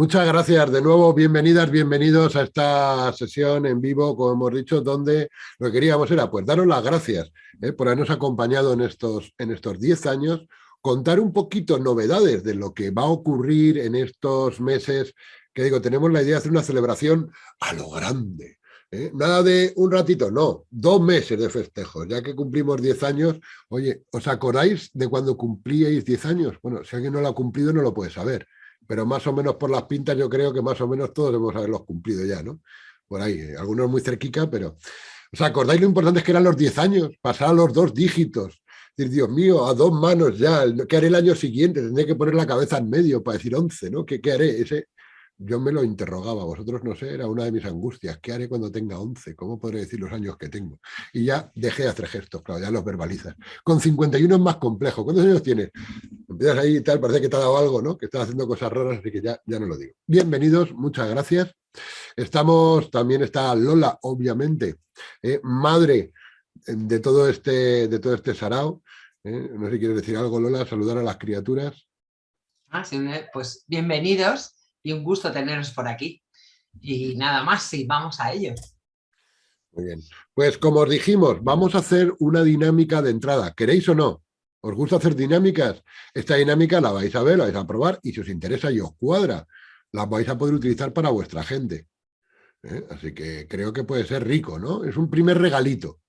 Muchas gracias de nuevo, bienvenidas, bienvenidos a esta sesión en vivo, como hemos dicho, donde lo que queríamos era pues daros las gracias eh, por habernos acompañado en estos, en estos 10 años, contar un poquito novedades de lo que va a ocurrir en estos meses, que digo, tenemos la idea de hacer una celebración a lo grande, ¿eh? Nada de un ratito, no, dos meses de festejo, ya que cumplimos 10 años. Oye, ¿os acordáis de cuando cumplíais 10 años? Bueno, si alguien no lo ha cumplido no lo puede saber pero más o menos por las pintas yo creo que más o menos todos debemos haberlos cumplido ya, ¿no? Por ahí, eh, algunos muy cerquica, pero... ¿Os acordáis lo importante es que eran los 10 años? Pasar a los dos dígitos. Decir, Dios mío, a dos manos ya, ¿qué haré el año siguiente? Tendré que poner la cabeza en medio para decir 11, ¿no? ¿Qué, qué haré? Ese, yo me lo interrogaba, vosotros no sé, era una de mis angustias. ¿Qué haré cuando tenga 11? ¿Cómo podré decir los años que tengo? Y ya dejé de hacer gestos, claro, ya los verbalizas. Con 51 es más complejo. ¿Cuántos años tienes? Empiezas ahí y tal, parece que te ha dado algo, ¿no? Que estás haciendo cosas raras, así que ya, ya no lo digo. Bienvenidos, muchas gracias. Estamos, también está Lola, obviamente, eh, madre de todo este, de todo este sarao. Eh, no sé si quieres decir algo, Lola, saludar a las criaturas. Ah, sí, pues bienvenidos y un gusto teneros por aquí. Y nada más, sí, vamos a ello. Muy bien. Pues como os dijimos, vamos a hacer una dinámica de entrada. ¿Queréis o no? ¿Os gusta hacer dinámicas? Esta dinámica la vais a ver, la vais a probar y si os interesa y os cuadra, la vais a poder utilizar para vuestra gente. ¿eh? Así que creo que puede ser rico, ¿no? Es un primer regalito.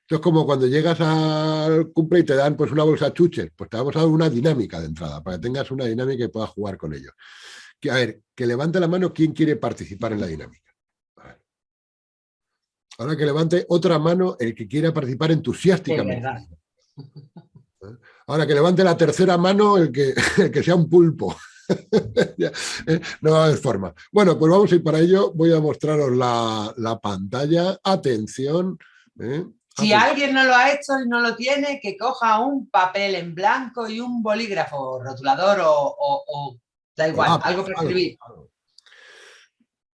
Esto es como cuando llegas al cumple y te dan pues una bolsa chuches, pues te vamos a dar una dinámica de entrada, para que tengas una dinámica y puedas jugar con ello a ver, que levante la mano quien quiere participar en la dinámica. Ahora que levante otra mano el que quiera participar entusiásticamente. Ahora que levante la tercera mano el que, que sea un pulpo. ¿eh? no va a haber forma. Bueno, pues vamos a ir para ello. Voy a mostraros la, pantalla. Atención. ¿eh? Si alguien no lo ha hecho y no lo tiene, que coja un papel en blanco y un bolígrafo rotulador o Da igual, ah, algo para escribir.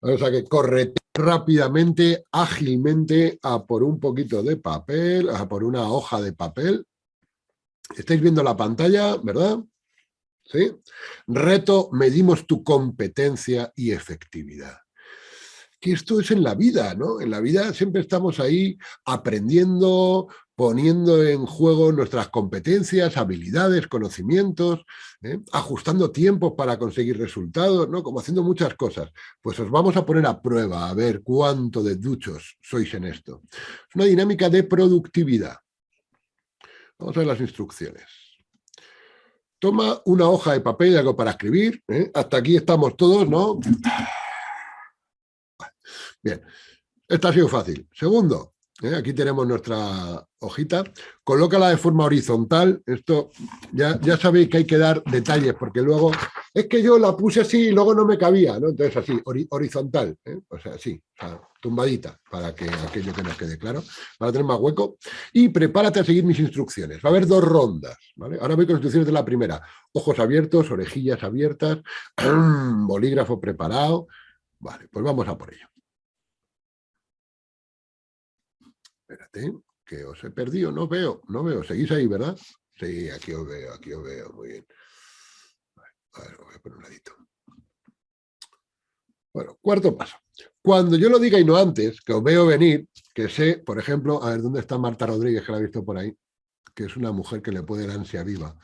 O sea que corre rápidamente, ágilmente, a por un poquito de papel, a por una hoja de papel. Estáis viendo la pantalla, ¿verdad? ¿Sí? Reto, medimos tu competencia y efectividad que esto es en la vida, ¿no? En la vida siempre estamos ahí aprendiendo, poniendo en juego nuestras competencias, habilidades, conocimientos, ¿eh? ajustando tiempos para conseguir resultados, ¿no? Como haciendo muchas cosas. Pues os vamos a poner a prueba, a ver cuánto de duchos sois en esto. Es una dinámica de productividad. Vamos a ver las instrucciones. Toma una hoja de papel y algo para escribir. ¿eh? Hasta aquí estamos todos, ¿no? Bien, esta ha sido fácil. Segundo, ¿eh? aquí tenemos nuestra hojita, colócala de forma horizontal, esto ya, ya sabéis que hay que dar detalles, porque luego, es que yo la puse así y luego no me cabía, ¿no? Entonces así, horizontal, ¿eh? o sea, así, tumbadita, para que aquello que nos quede claro, para tener más hueco, y prepárate a seguir mis instrucciones, va a haber dos rondas, ¿vale? Ahora voy con instrucciones de la primera, ojos abiertos, orejillas abiertas, bolígrafo preparado, vale, pues vamos a por ello. Espérate, que os he perdido, no veo, no veo. ¿Seguís ahí, verdad? Sí, aquí os veo, aquí os veo, muy bien. A ver, voy a poner un ladito. Bueno, cuarto paso. Cuando yo lo diga y no antes, que os veo venir, que sé, por ejemplo, a ver, ¿dónde está Marta Rodríguez, que la he visto por ahí? Que es una mujer que le puede dar ansia viva.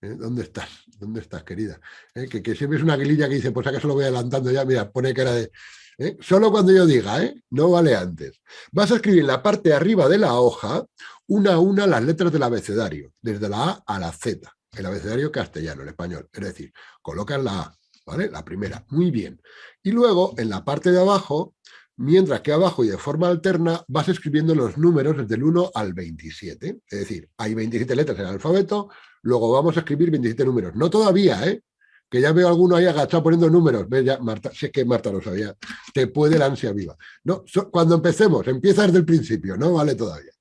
¿Eh? ¿Dónde estás? ¿Dónde estás, querida? ¿Eh? Que, que, siempre es una guililla que dice, pues acá se lo voy adelantando ya, mira, pone era de ¿eh? Solo cuando yo diga, ¿eh? no vale antes. Vas a escribir en la parte de arriba de la hoja, una a una las letras del abecedario, desde la A a la Z, el abecedario castellano, el español. Es decir, colocas la A, ¿vale? La primera, muy bien. Y luego, en la parte de abajo, mientras que abajo y de forma alterna vas escribiendo los números desde el 1 al 27. Es decir, hay 27 letras en el alfabeto, luego vamos a escribir 27 números. No todavía, ¿eh? Que ya veo alguno ahí agachado poniendo números. ¿Ves ya, Marta? Sé que Marta lo sabía. Te puede la ansia viva. No, cuando empecemos, empieza desde el principio, no vale todavía.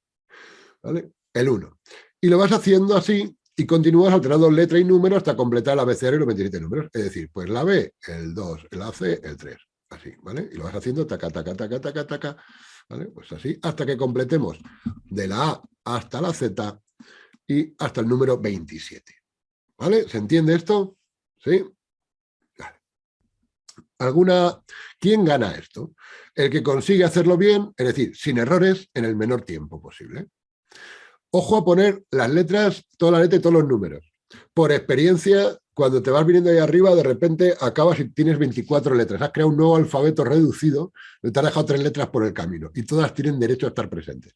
¿Vale? El 1. Y lo vas haciendo así y continúas alterando letra y número hasta completar el abecedario y los 27 números. Es decir, pues la B, el 2, el AC, el 3. Así, ¿vale? Y lo vas haciendo taca, taca, taca, taca, taca. ¿Vale? Pues así, hasta que completemos de la A hasta la Z y hasta el número 27. ¿Vale? ¿Se entiende esto? ¿Sí? alguna... ¿Quién gana esto? El que consigue hacerlo bien, es decir, sin errores, en el menor tiempo posible. Ojo a poner las letras, toda la letra y todos los números. Por experiencia, cuando te vas viniendo ahí arriba, de repente acabas y tienes 24 letras. Has creado un nuevo alfabeto reducido, te has dejado tres letras por el camino y todas tienen derecho a estar presentes.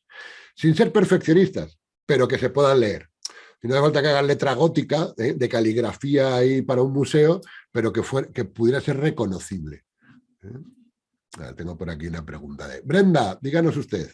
Sin ser perfeccionistas, pero que se puedan leer. Y no hace falta que hagan letra gótica, ¿eh? de caligrafía ahí para un museo, pero que, que pudiera ser reconocible. ¿eh? tengo por aquí una pregunta de... Brenda, díganos usted.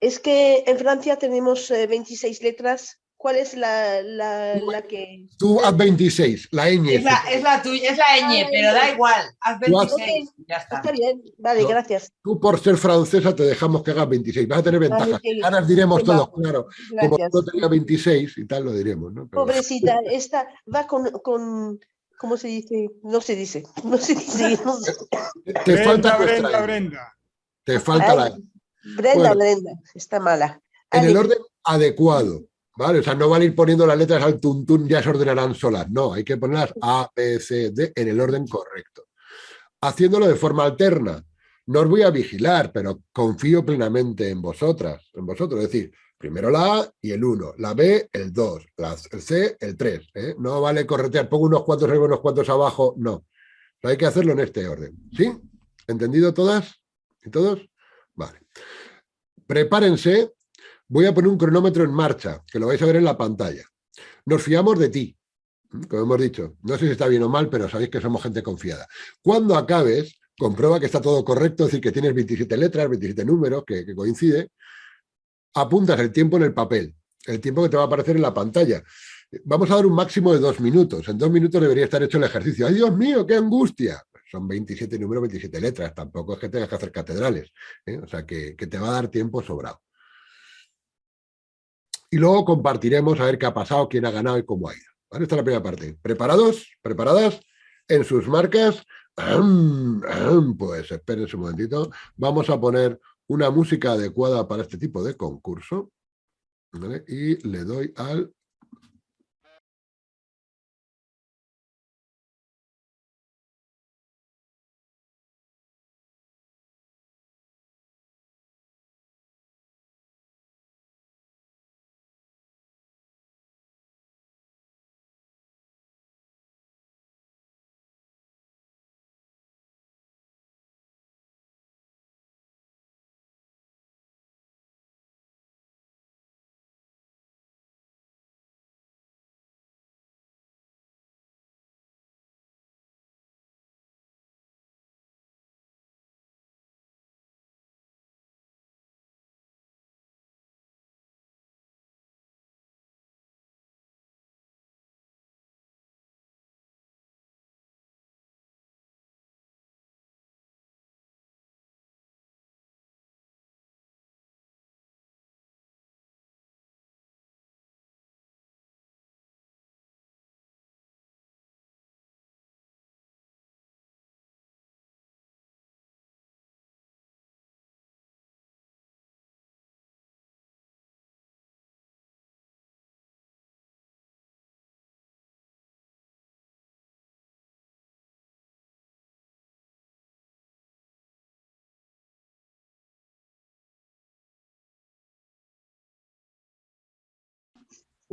Es que en Francia tenemos 26 eh, letras ¿Cuál es la, la, que...? Tú haz 26, la ñ. Es la, es la tuya, es la ñ, pero da igual, haz 26, ya está. Está bien, vale, gracias. Tú por ser francesa te dejamos que hagas 26, vas a tener ventajas. Ahora diremos todos, claro. Como tú tenía 26 y tal, lo diremos, ¿no? Pobrecita, esta va con, con... ¿Cómo se dice? No se dice. No se dice. Te falta Brenda, Brenda. Te falta la... Brenda, Brenda, está mala. En el orden adecuado. ¿Vale? O sea, no van a ir poniendo las letras al tuntún, ya se ordenarán solas. No, hay que ponerlas A, B, C, D en el orden correcto. Haciéndolo de forma alterna. No os voy a vigilar, pero confío plenamente en vosotras, en vosotros. Es decir, primero la A y el 1, la B, el 2, el C, el 3. ¿eh? No vale corretear, pongo unos cuantos arriba, unos cuantos abajo, no. hay que hacerlo en este orden. ¿Sí? ¿Entendido todas y todos? Vale. Prepárense Voy a poner un cronómetro en marcha, que lo vais a ver en la pantalla. Nos fiamos de ti, como hemos dicho. No sé si está bien o mal, pero sabéis que somos gente confiada. Cuando acabes, comprueba que está todo correcto, es decir, que tienes 27 letras, 27 números, que, que coincide. Apuntas el tiempo en el papel, el tiempo que te va a aparecer en la pantalla. Vamos a dar un máximo de dos minutos. En dos minutos debería estar hecho el ejercicio. ¡Ay, Dios mío, qué angustia! Son 27 números, 27 letras. Tampoco es que tengas que hacer catedrales. ¿eh? O sea, que, que te va a dar tiempo sobrado y luego compartiremos a ver qué ha pasado, quién ha ganado y cómo ha ido. Esta es la primera parte. ¿Preparados? ¿Preparadas? En sus marcas. Pues espérense un momentito. Vamos a poner una música adecuada para este tipo de concurso. Y le doy al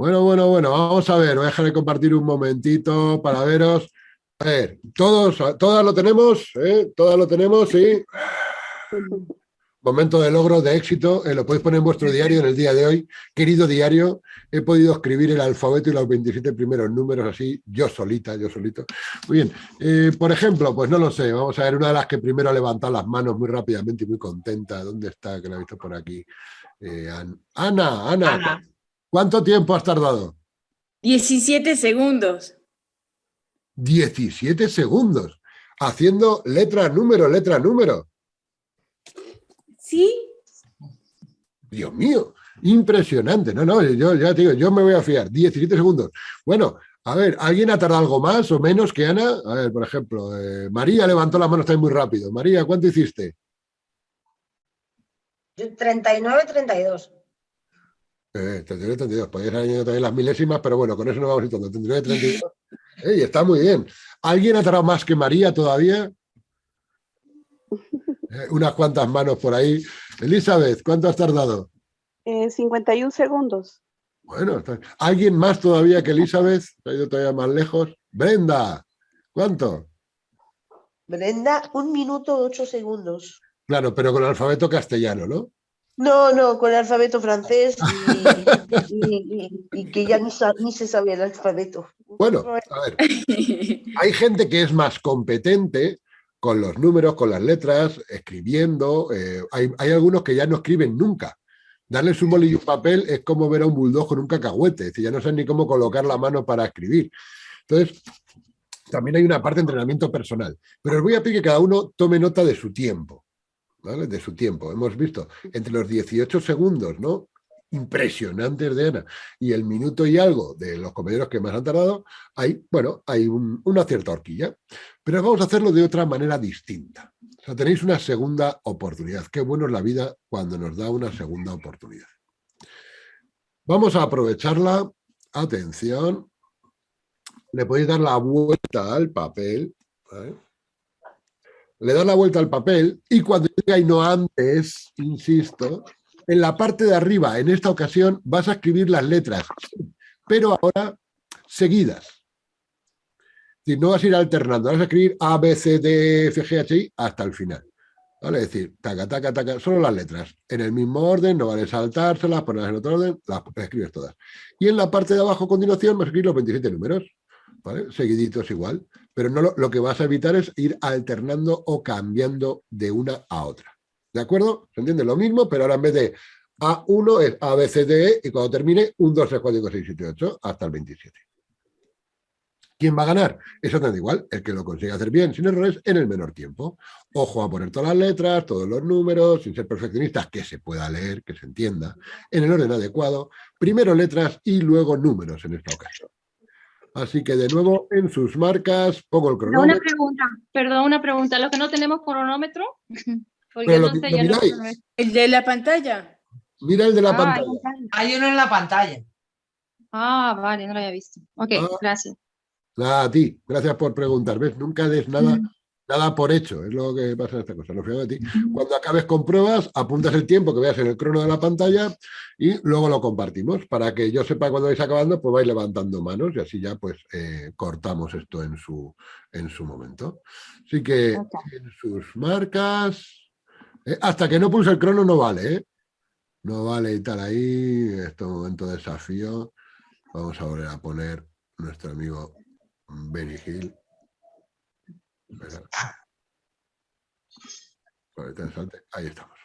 Bueno, bueno, bueno, vamos a ver, voy a dejar de compartir un momentito para veros. A ver, todos, todas lo tenemos, ¿eh? Todas lo tenemos, sí. Momento de logro, de éxito, eh, lo podéis poner en vuestro diario en el día de hoy. Querido diario, he podido escribir el alfabeto y los 27 primeros números así, yo solita, yo solito. Muy bien, eh, por ejemplo, pues no lo sé, vamos a ver una de las que primero ha levantado las manos muy rápidamente y muy contenta. ¿Dónde está? Que la he visto por aquí. Eh, Ana, Ana, Ana. ¿Cuánto tiempo has tardado? 17 segundos. 17 segundos. Haciendo letra, número, letra, número. Sí. Dios mío, impresionante. No, no, yo ya te digo, yo me voy a fiar. 17 segundos. Bueno, a ver, ¿alguien ha tardado algo más o menos que Ana? A ver, por ejemplo, eh, María levantó la mano, está muy rápido. María, ¿cuánto hiciste? 39, 32. Eh, 39, 32. Podrías haber añadido también las milésimas, pero bueno, con eso no vamos a ir todo. 39, 32. Ey, está muy bien. ¿Alguien ha tardado más que María todavía? Eh, unas cuantas manos por ahí. Elizabeth, ¿cuánto has tardado? Eh, 51 segundos. Bueno, está- ¿alguien más todavía que Elizabeth? ¿Ha ido todavía más lejos? Brenda, ¿cuánto? Brenda, un minuto ocho segundos. Claro, pero con alfabeto castellano, ¿no? No, no, con el alfabeto francés y, y- y- y que ya ni, se sabe el alfabeto. Bueno, a ver, hay gente que es más competente con los números, con las letras, escribiendo. eh, hay, hay algunos que ya no escriben nunca. Darles un bolillo y un papel es como ver a un bulldog con un cacahuete. Es decir, ya no saben ni cómo colocar la mano para escribir. Entonces, también hay una parte de entrenamiento personal. Pero os voy a pedir que cada uno tome nota de su tiempo. De su tiempo. Hemos visto entre los 18 segundos, ¿no? Impresionantes de Ana, y el minuto y algo de los compañeros que más han tardado, hay, bueno, hay un- una cierta horquilla. Pero vamos a hacerlo de otra manera distinta. O sea, tenéis una segunda oportunidad. Qué bueno es la vida cuando nos da una segunda oportunidad. Vamos a aprovecharla. Atención. Le podéis dar la vuelta al papel. Le das la vuelta al papel y cuando llega y no antes, insisto, en la parte de arriba, en esta ocasión, vas a escribir las letras, pero ahora seguidas. Decir, no vas a ir alternando, vas a escribir A, B, C, D, F, G, H, I hasta el final. ¿Vale? Es decir, taca, taca, taca, solo las letras. En el mismo orden, no vale saltárselas, ponerlas en otro orden, las escribes todas. Y en la parte de abajo, a continuación, vas a escribir los 27 números. ¿Vale? Seguiditos igual. Pero no lo, que vas a evitar es ir alternando o cambiando de una a otra. ¿De acuerdo? ¿Se entiende? Lo mismo, pero ahora en vez de A1 es A, E, y cuando termine, 1, 2, 3, 4, 5, 6, 7, 8, hasta el 27. ¿Quién va a ganar? Exactamente igual, el que lo consiga hacer bien, sin errores, en el menor tiempo. Ojo a poner todas las letras, todos los números, sin ser perfeccionistas, que se pueda leer, que se entienda, en el orden adecuado, primero letras y luego números en esta ocasión. Así que de nuevo, en sus marcas, pongo el cronómetro. Una pregunta, perdón, una pregunta. ¿Los que no tenemos cronómetro? Porque no sé, lo ya no. El de la pantalla. Mira el de la Ah, pantalla. Hay uno en la pantalla. Ah, vale, no lo había visto. Ok, Ah. gracias. Nada, a ti, gracias por preguntar. ¿Ves? Nunca des nada, Mm. Nada por hecho, es lo que pasa en esta cosa. Lo de ti. Cuando acabes con pruebas, apuntas el tiempo que veas en el crono de la pantalla y luego lo compartimos. Para que yo sepa cuando vais acabando, pues vais levantando manos y así ya pues eh, cortamos esto en su, en su momento. Así que en sus marcas, eh, hasta que no pulse el crono no vale, ¿eh? No vale y tal ahí, este momento de desafío. Vamos a volver a poner nuestro amigo Benny Hill. Espera. Ahorita me salte. Ahí estamos.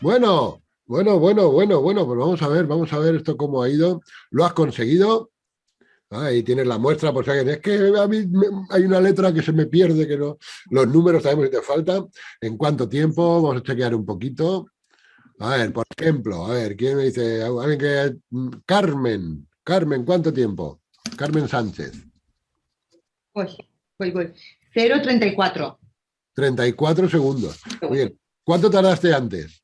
Bueno, bueno, bueno, bueno, bueno, pues vamos a ver, vamos a ver esto cómo ha ido. ¿Lo has conseguido? Ahí tienes la muestra, por si alguien, es que a mí me- hay una letra que se me pierde, que no. Los números sabemos si te falta. ¿En cuánto tiempo? Vamos a chequear un poquito. A ver, por ejemplo, a ver, ¿quién me dice? Alguien que. mm, Carmen, Carmen, ¿cuánto tiempo? Carmen Sánchez, Voy, voy, voy. 0,34. 34 segundos. Muy bien. ¿Cuánto tardaste antes?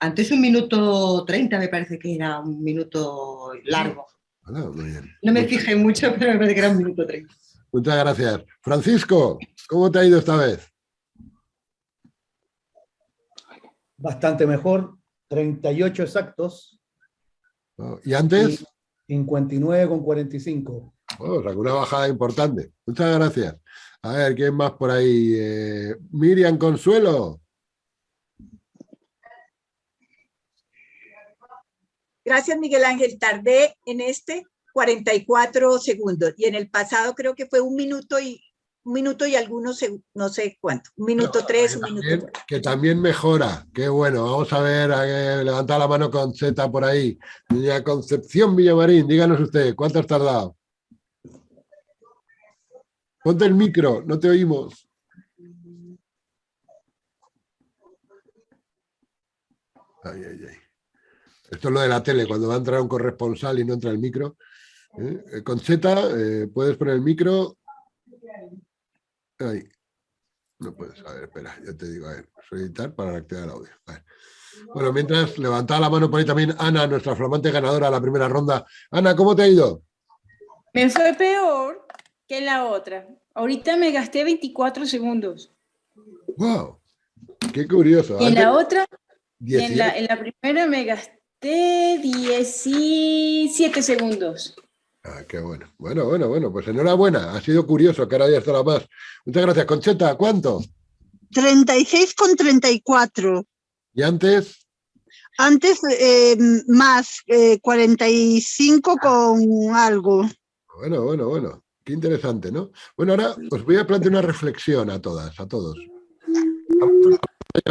Antes un minuto 30 me parece que era un minuto largo. Muy bien. No me fijé mucho, pero me parece que era un minuto 30. Muchas gracias. Francisco, ¿cómo te ha ido esta vez? bastante mejor, 38 exactos, ¿Y antes? 59 con 45. Oh, una bajada importante. Muchas gracias. A ver, ¿quién más por ahí? Eh, Miriam Consuelo. Gracias, Miguel Ángel. Tardé en este 44 segundos y en el pasado creo que fue un minuto y un minuto y algunos, no sé cuánto, un minuto No, tres, que un también- minuto cuatro. Que también mejora. Qué bueno. Vamos a ver, levanta la mano con Z por ahí. Doña Concepción Villamarín, díganos usted, ¿cuánto has tardado? Ponte el micro, no te oímos. Ay, ay, ay. Esto es lo de la tele, cuando va a entrar un corresponsal y no entra el micro. ¿eh? Eh, Con Z, eh, puedes poner el micro. Ahí. No puedes. A ver, espera, ya te digo. A ver, solicitar para activar el audio. A ver. Bueno, mientras, levantaba la mano por ahí también Ana, nuestra flamante ganadora de la primera ronda. Ana, ¿cómo te ha ido? Me fue peor que en la otra. Ahorita me gasté 24 segundos. ¡Wow! ¡Qué curioso! Y en la otra, en 18. la, en la primera me gasté 17 segundos. Ah, qué bueno. Bueno, bueno, bueno, pues enhorabuena. Ha sido curioso, que ahora ya estará más. Muchas gracias. Concheta, ¿cuánto? 36 con 34. Y antes, Antes eh, más eh, 45 con algo. bueno, bueno, bueno. Qué interesante, ¿no? Bueno, ahora os voy a plantear una reflexión a todas, a todos.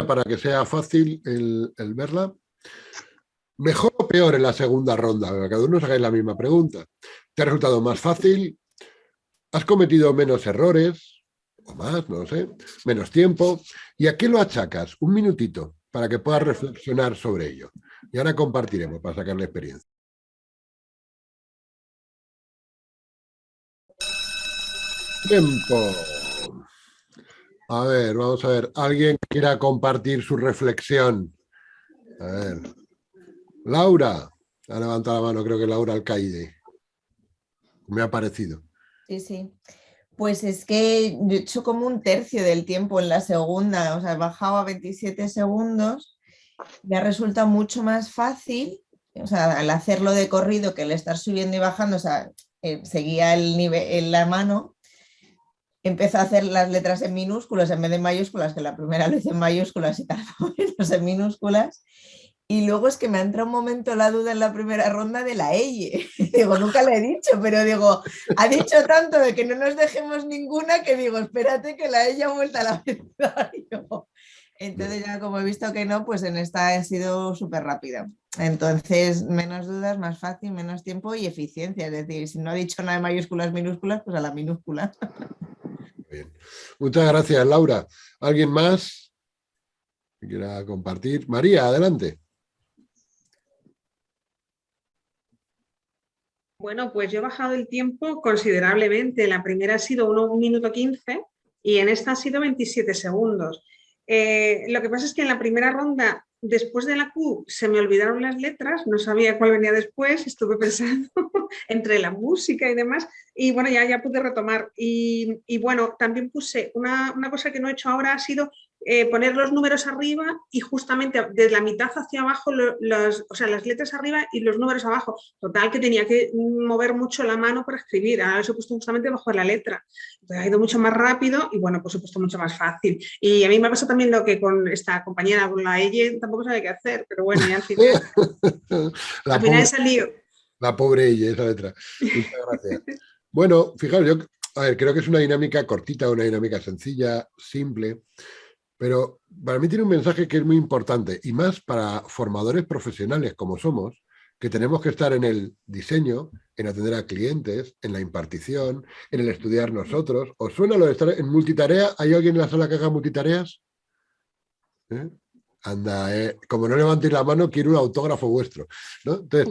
Para que sea fácil el, el verla. ¿Mejor o peor en la segunda ronda? Cada uno os la misma pregunta. ¿Te ha resultado más fácil? ¿Has cometido menos errores? O más, no lo sé. Menos tiempo. ¿Y a qué lo achacas? Un minutito para que puedas reflexionar sobre ello. Y ahora compartiremos para sacar la experiencia. Tiempo. A ver, vamos a ver. ¿Alguien quiera compartir su reflexión? A ver. Laura. Ha levantado la mano, creo que Laura Alcaide. Me ha parecido. Sí, sí. Pues es que yo he hecho como un tercio del tiempo en la segunda, o sea, he bajado a 27 segundos. Me ha resultado mucho más fácil, o sea, al hacerlo de corrido que el estar subiendo y bajando, o sea, eh, seguía el nivel en la mano. Empecé a hacer las letras en minúsculas en vez de mayúsculas, que la primera lo hice en mayúsculas y tardó menos en minúsculas. Y luego es que me ha entrado un momento la duda en la primera ronda de la EYE. digo, nunca le he dicho, pero digo, ha dicho tanto de que no nos dejemos ninguna que digo, espérate que la EYE ha vuelto al abecedario. Entonces ya como he visto que no, pues en esta ha sido súper rápida. Entonces, menos dudas, más fácil, menos tiempo y eficiencia. Es decir, si no ha dicho nada de mayúsculas, minúsculas, pues a la minúscula. Muchas gracias, Laura. ¿Alguien más que quiera compartir? María, adelante. Bueno, pues yo he bajado el tiempo considerablemente. La primera ha sido 1 minuto 15 y en esta ha sido 27 segundos. Eh, lo que pasa es que en la primera ronda, después de la Q, se me olvidaron las letras, no sabía cuál venía después, estuve pensando entre la música y demás, y bueno, ya, ya pude retomar. Y, y bueno, también puse una, una cosa que no he hecho ahora, ha sido eh, poner los números arriba y justamente de la mitad hacia abajo, lo- los, o sea, las letras arriba y los números abajo. Total, que tenía que mover mucho la mano para escribir. Ahora los he puesto justamente bajo la letra. Entonces, ha ido mucho más rápido y bueno, por supuesto, mucho más fácil. Y a mí me pasa también lo que con esta compañera, con la EYE, tampoco sabe qué hacer, pero bueno, ya al final, La al final pobre, he salido. la pobre ella, esa letra. Muchas gracias. Bueno, fijaos, yo a ver, creo que es una dinámica cortita, una dinámica sencilla, simple, pero para mí tiene un mensaje que es muy importante y más para formadores profesionales como somos, que tenemos que estar en el diseño, en atender a clientes, en la impartición, en el estudiar nosotros. ¿Os suena lo de estar en multitarea? ¿Hay alguien en la sala que haga multitareas? ¿Eh? Anda, eh, como no levantéis la mano, quiero un autógrafo vuestro. Entonces,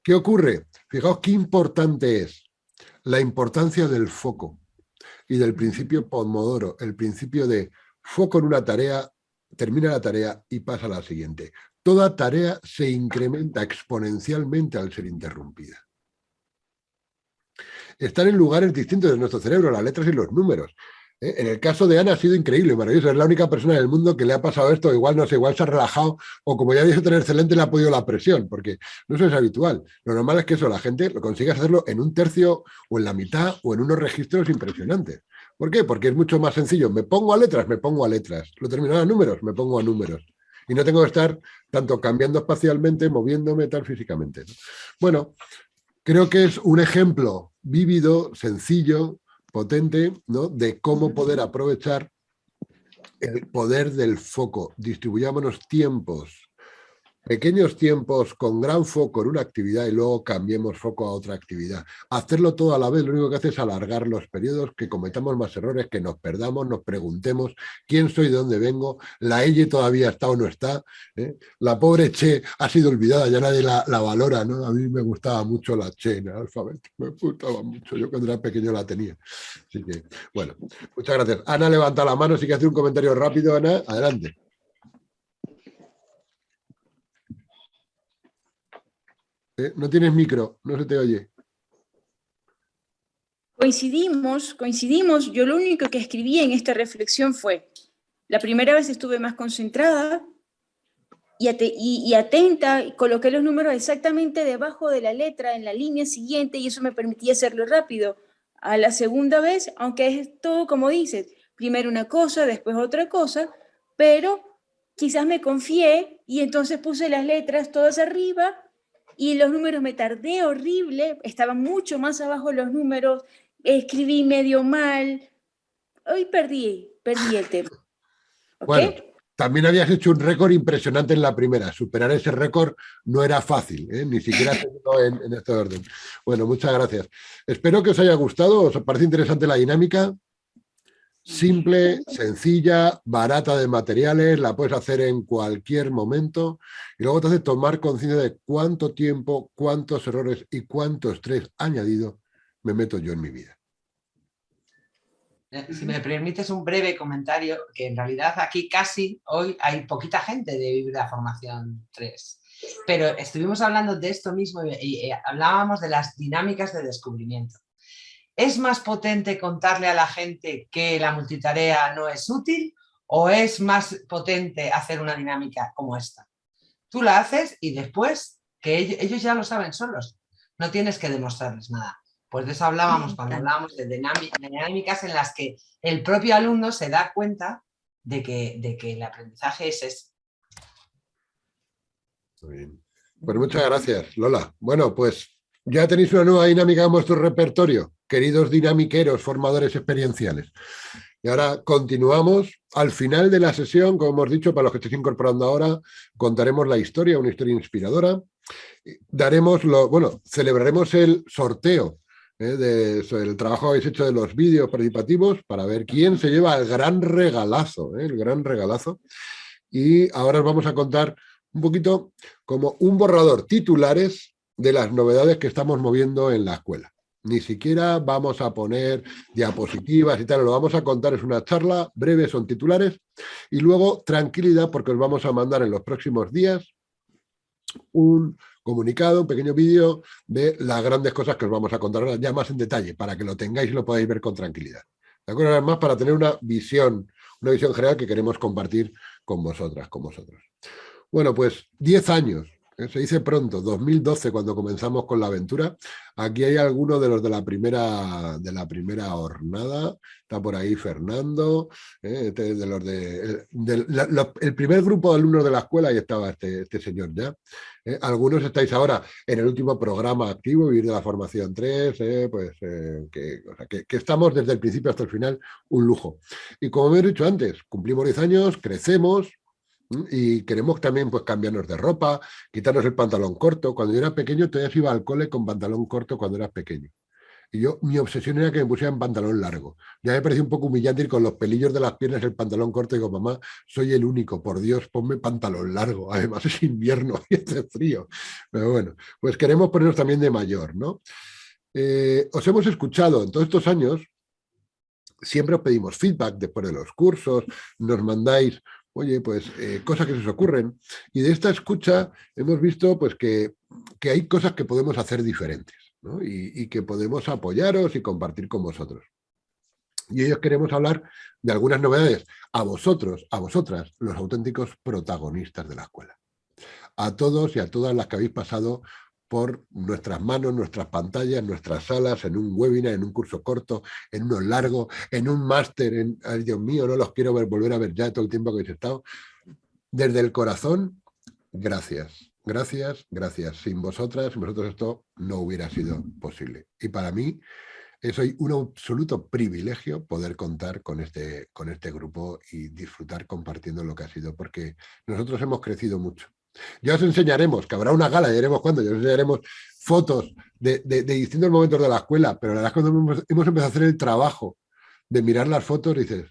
¿qué ocurre? Fijaos qué importante es la importancia del foco y del principio Pomodoro, el principio de foco en una tarea, termina la tarea y pasa a la siguiente. Toda tarea se incrementa exponencialmente al ser interrumpida. Están en lugares distintos de nuestro cerebro, las letras y los números. ¿eh? En el caso de Ana ha sido increíble, maravilloso. Es la única persona en el mundo que le ha pasado esto. Igual no sé, igual se ha relajado o como ya dice tener excelente le ha podido la presión, porque no eso es habitual. Lo normal es que eso la gente lo consiga hacerlo en un tercio o en la mitad o en unos registros impresionantes. ¿Por qué? Porque es mucho más sencillo. Me pongo a letras, me pongo a letras. Lo termino a números, me pongo a números. Y no tengo que estar tanto cambiando espacialmente, moviéndome tal físicamente. Bueno, creo que es un ejemplo vívido, sencillo, potente, ¿no? de cómo poder aprovechar el poder del foco. Distribuyámonos tiempos Pequeños tiempos con gran foco en una actividad y luego cambiemos foco a otra actividad. Hacerlo todo a la vez lo único que hace es alargar los periodos, que cometamos más errores, que nos perdamos, nos preguntemos quién soy, de dónde vengo, la Elle todavía está o no está, ¿eh? la pobre Che ha sido olvidada, ya nadie la, valora, ¿no? A mí me gustaba mucho la Che en el alfabeto, me gustaba mucho, yo cuando era pequeño la tenía. Así que, bueno, muchas gracias. Ana levanta la mano, si que hacer un comentario rápido, Ana, adelante. Eh, no tienes micro, no se te oye. Coincidimos, coincidimos. Yo lo único que escribí en esta reflexión fue, la primera vez estuve más concentrada y, atenta, y coloqué los números exactamente debajo de la letra en la línea siguiente y eso me permitía hacerlo rápido. A la segunda vez, aunque es todo como dices, primero una cosa, después otra cosa, pero quizás me confié y entonces puse las letras todas arriba y los números me tardé horrible, estaban mucho más abajo los números, escribí medio mal, hoy perdí, perdí el tema. Bueno, también habías hecho un récord impresionante en la primera, superar ese récord no era fácil, ¿eh? ni siquiera en, en este orden. Bueno, muchas gracias. Espero que os haya gustado, os parece interesante la dinámica simple, sencilla, barata de materiales, la puedes hacer en cualquier momento y luego te hace tomar conciencia de cuánto tiempo, cuántos errores y cuánto estrés añadido me meto yo en mi vida. Eh, si me permites un breve comentario, que en realidad aquí casi hoy hay poquita gente de Vivir la Formación 3, pero estuvimos hablando de esto mismo y hablábamos de las dinámicas de descubrimiento. ¿Es más potente contarle a la gente que la multitarea no es útil o es más potente hacer una dinámica como esta? Tú la haces y después, que ellos ya lo saben solos, no tienes que demostrarles nada. Pues de eso hablábamos cuando hablábamos de dinámicas en las que el propio alumno se da cuenta de que, de que el aprendizaje es eso. Muy bien. Pues muchas gracias, Lola. Bueno, pues ya tenéis una nueva dinámica en vuestro repertorio queridos dinamiqueros, formadores experienciales. Y ahora continuamos. Al final de la sesión, como hemos dicho, para los que estéis incorporando ahora, contaremos la historia, una historia inspiradora. Daremos lo, bueno, celebraremos el sorteo ¿eh? del trabajo que habéis hecho de los vídeos participativos para ver quién se lleva el gran regalazo, ¿eh? el gran regalazo. Y ahora os vamos a contar un poquito como un borrador titulares de las novedades que estamos moviendo en la escuela. Ni siquiera vamos a poner diapositivas y tal, lo vamos a contar, es una charla breve, son titulares, y luego tranquilidad porque os vamos a mandar en los próximos días un comunicado, un pequeño vídeo de las grandes cosas que os vamos a contar ya más en detalle, para que lo tengáis y lo podáis ver con tranquilidad. ¿De acuerdo? Además, para tener una visión, una visión general que queremos compartir con vosotras, con vosotros. Bueno, pues 10 años. Se dice pronto, 2012 cuando comenzamos con la aventura. Aquí hay algunos de los de la primera, de la primera jornada, está por ahí Fernando, ¿eh? este de los de, el, primer grupo de alumnos de la escuela, ahí estaba este, este señor ya. ¿eh? Algunos estáis ahora en el último programa activo, Vivir de la Formación 3, pues que, que, estamos desde el principio hasta el final, un lujo. Y como me he dicho antes, cumplimos 10 años, crecemos, y queremos también pues cambiarnos de ropa, quitarnos el pantalón corto. Cuando yo era pequeño todavía iba al cole con pantalón corto cuando eras pequeño. Y yo, mi obsesión era que me pusieran pantalón largo. Ya me pareció un poco humillante ir con los pelillos de las piernas el pantalón corto y digo, mamá, soy el único, por Dios, ponme pantalón largo. Además es invierno y hace frío. Pero bueno, pues queremos ponernos también de mayor, ¿no? Eh, os hemos escuchado en todos estos años, siempre os pedimos feedback después de los cursos, nos mandáis oye, pues eh, cosas que se os ocurren. Y de esta escucha hemos visto pues que, hay cosas que podemos hacer diferentes y, que podemos apoyaros y compartir con vosotros. Y ellos queremos hablar de algunas novedades a vosotros, a vosotras, los auténticos protagonistas de la escuela. A todos y a todas las que habéis pasado por nuestras manos, nuestras pantallas, nuestras salas, en un webinar, en un curso corto, en uno largo, en un máster, en, ay Dios mío, no los quiero ver, volver a ver ya todo el tiempo que habéis estado. Desde el corazón, gracias, gracias, gracias. Sin vosotras, sin vosotros esto no hubiera sido posible. Y para mí es hoy un absoluto privilegio poder contar con este, con este grupo y disfrutar compartiendo lo que ha sido, porque nosotros hemos crecido mucho. Ya os enseñaremos, que habrá una gala, ya veremos cuándo, ya os enseñaremos fotos de, distintos momentos de la escuela, pero la verdad es que cuando hemos, empezado a hacer el trabajo de mirar las fotos, dices,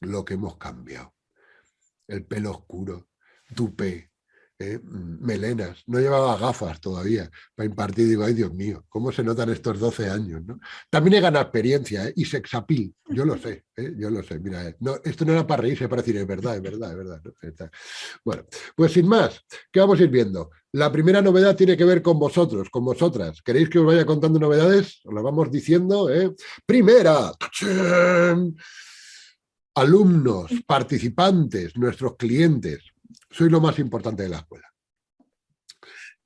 lo que hemos cambiado. El pelo oscuro, tupé, ¿eh? Melenas, no llevaba gafas todavía para impartir, digo, ay Dios mío, ¿cómo se notan estos 12 años? ¿no? También he ganado experiencia ¿eh? y sexapil, yo lo sé, ¿eh? yo lo sé, mira, no, esto no era para reírse, para decir, es verdad, es verdad, es verdad. Bueno, pues sin más, ¿qué vamos a ir viendo? La primera novedad tiene que ver con vosotros, con vosotras. ¿Queréis que os vaya contando novedades? Os lo vamos diciendo. Primera, alumnos, participantes, nuestros clientes soy lo más importante de la escuela.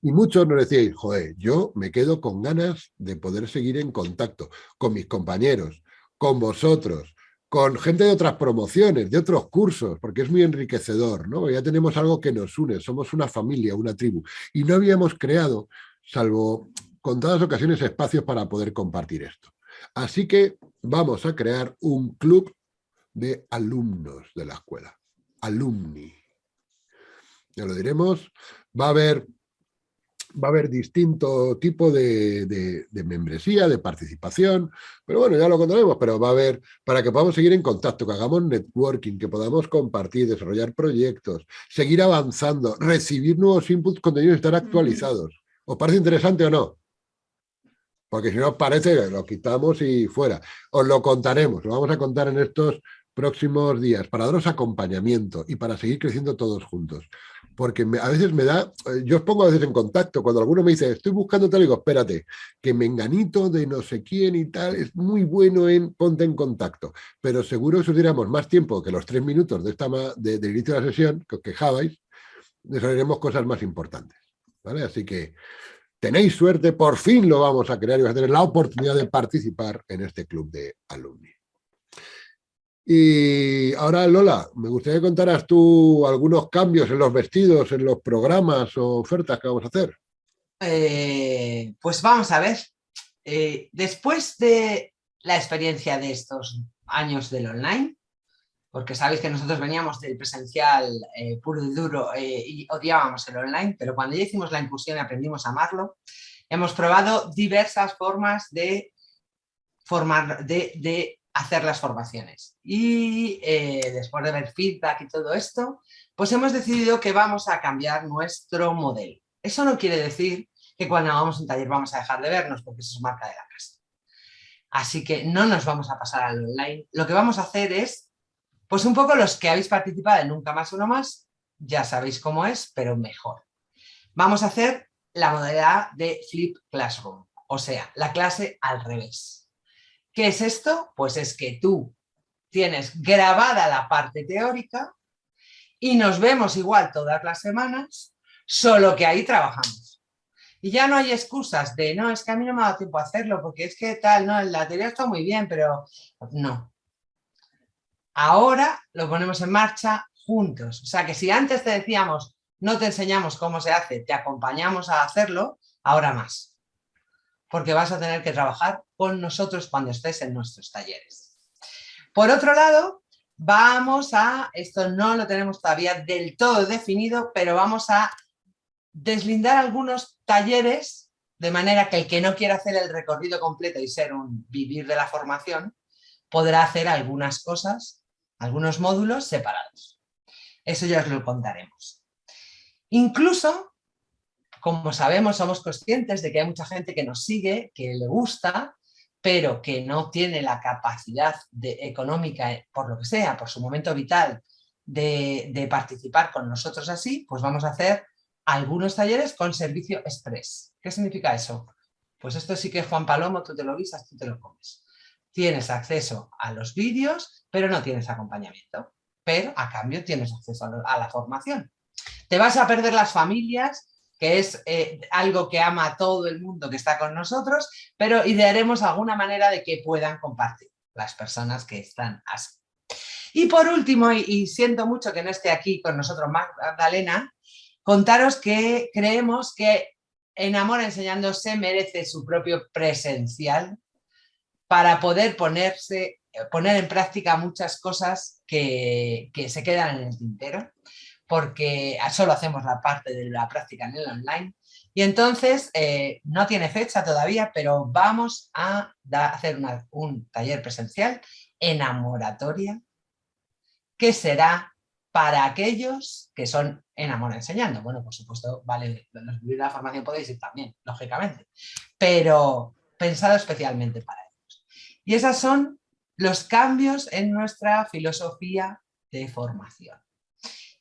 Y muchos nos decíais, joder, yo me quedo con ganas de poder seguir en contacto con mis compañeros, con vosotros, con gente de otras promociones, de otros cursos, porque es muy enriquecedor, ¿no? Ya tenemos algo que nos une, somos una familia, una tribu. Y no habíamos creado, salvo con todas ocasiones, espacios para poder compartir esto. Así que vamos a crear un club de alumnos de la escuela, alumni ya lo diremos, va a haber, va a haber distinto tipo de, membresía, de participación, pero bueno, ya lo contaremos, pero va a haber, para que podamos seguir en contacto, que hagamos networking, que podamos compartir, desarrollar proyectos, seguir avanzando, recibir nuevos inputs, contenidos, estar actualizados. ¿Os parece interesante o no? Porque si no os parece, lo quitamos y fuera. Os lo contaremos, lo vamos a contar en estos próximos días para daros acompañamiento y para seguir creciendo todos juntos porque a veces me da, eh, yo os pongo a veces en contacto, cuando alguno me dice, estoy buscando tal, digo, espérate, que menganito de no sé quién y tal, es muy bueno en ponte en contacto, pero seguro si os diéramos más tiempo que los tres minutos de esta de, del inicio de la sesión, que os quejabais, desarrollaremos cosas más importantes, ¿vale? Así que tenéis suerte, por fin lo vamos a crear y vais a tener la oportunidad de participar en este club de alumni. Y ahora, Lola, me gustaría que contaras tú algunos cambios en los vestidos, en los programas o ofertas que vamos a hacer. Eh, pues vamos a ver. Eh, después de la experiencia de estos años del online, porque sabéis que nosotros veníamos del presencial eh, puro y duro y odiábamos el online, pero cuando ya hicimos la incursión y aprendimos a amarlo, hemos probado diversas formas de, formar, de hacer las formaciones. Y eh, después de ver feedback y todo esto, pues hemos decidido que vamos a cambiar nuestro modelo. Eso no quiere decir que cuando hagamos un taller vamos a dejar de vernos, porque eso es marca de la casa. Así que no nos vamos a pasar al online. Lo que vamos a hacer es, pues un poco los que habéis participado en Nunca Más Uno Más, ya sabéis cómo es, pero mejor. Vamos a hacer la modalidad de Flip Classroom, o sea, la clase al revés. ¿Qué es esto? Pues es que tú tienes grabada la parte teórica y nos vemos igual todas las semanas, solo que ahí trabajamos. Y ya no hay excusas de, no, es que a mí no me ha dado tiempo a hacerlo, porque es que tal, no, la teoría está muy bien, pero no. Ahora lo ponemos en marcha juntos. O sea que si antes te decíamos, no te enseñamos cómo se hace, te acompañamos a hacerlo, ahora más porque vas a tener que trabajar con nosotros cuando estés en nuestros talleres. Por otro lado, vamos a, esto no lo tenemos todavía del todo definido, pero vamos a deslindar algunos talleres de manera que el que no quiera hacer el recorrido completo y ser un vivir de la formación, podrá hacer algunas cosas, algunos módulos separados. Eso ya os lo contaremos. Incluso como sabemos, somos conscientes de que hay mucha gente que nos sigue, que le gusta, pero que no tiene la capacidad económica, eh, por lo que sea, por su momento vital, de, participar con nosotros así, pues vamos a hacer algunos talleres con servicio express. ¿Qué significa eso? Pues esto sí que Juan Palomo, tú te lo guisas, tú te lo comes. tienes acceso a los vídeos, pero no tienes acompañamiento. Pero a cambio tienes acceso a, la formación. Te vas a perder las familias, que es eh, algo que ama a todo el mundo que está con nosotros, pero idearemos alguna manera de que puedan compartir las personas que están así. Y por último, y, siento mucho que no esté aquí con nosotros Magdalena, contaros que creemos que en Amor Enseñando se merece su propio presencial para poder ponerse, poner en práctica muchas cosas que, se quedan en el tintero, porque solo hacemos la parte de la práctica en el online. Y entonces, eh, no tiene fecha todavía, pero vamos a hacer un taller presencial enamoratoria, que será para aquellos que son en Amor Enseñando. Bueno, por supuesto, vale, los de la formación podéis ir también, lógicamente, pero pensado especialmente para ellos. Y esos son los cambios en nuestra filosofía de formación.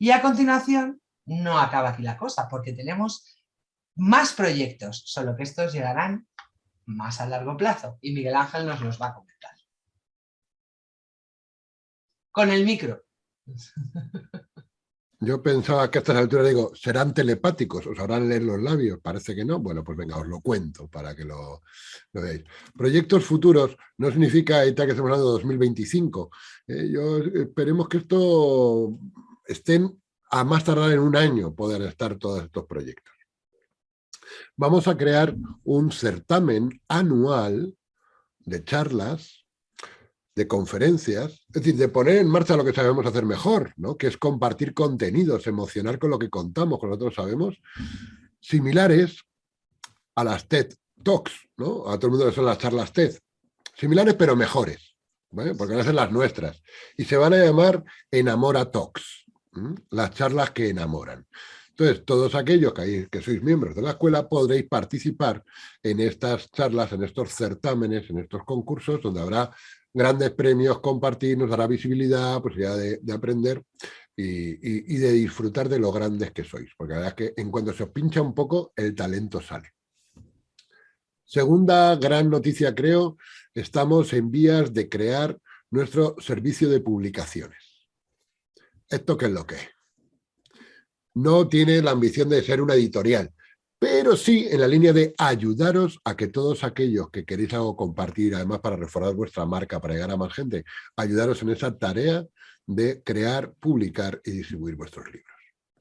Y a continuación, no acaba aquí la cosa, porque tenemos más proyectos, solo que estos llegarán más a largo plazo, y Miguel Ángel nos los va a comentar. Con el micro. Yo pensaba que a estas alturas digo, serán telepáticos, os habrán leer los labios, parece que no. Bueno, pues venga, os lo cuento para que lo, veáis. Proyectos futuros no significa que estamos hablando de 2025. Eh, yo esperemos que esto estén a más tardar en un año poder estar todos estos proyectos. Vamos a crear un certamen anual de charlas de conferencias, es decir, de poner en marcha lo que sabemos hacer mejor, ¿no? que es compartir contenidos, emocionar con lo que contamos, con lo que nosotros sabemos, similares a las TED Talks, ¿no? a todo el mundo le son las charlas TED, similares pero mejores, porque van a ser las nuestras, y se van a llamar Enamora Talks, las charlas que enamoran. Entonces, todos aquellos que, sois miembros de la escuela podréis participar en estas charlas, en estos certámenes, en estos concursos, donde habrá grandes premios, compartir, nos dará visibilidad, posibilidad de, de aprender y, de disfrutar de lo grandes que sois, porque la verdad es que en cuanto se os pincha un poco, el talento sale. Segunda gran noticia, creo, estamos en vías de crear nuestro servicio de publicaciones. ¿Esto qué es lo que es? No tiene la ambición de ser una editorial, pero sí en la línea de ayudaros a que todos aquellos que queréis algo compartir, además para reforzar vuestra marca, para llegar a más gente, ayudaros en esa tarea de crear, publicar y distribuir vuestros libros.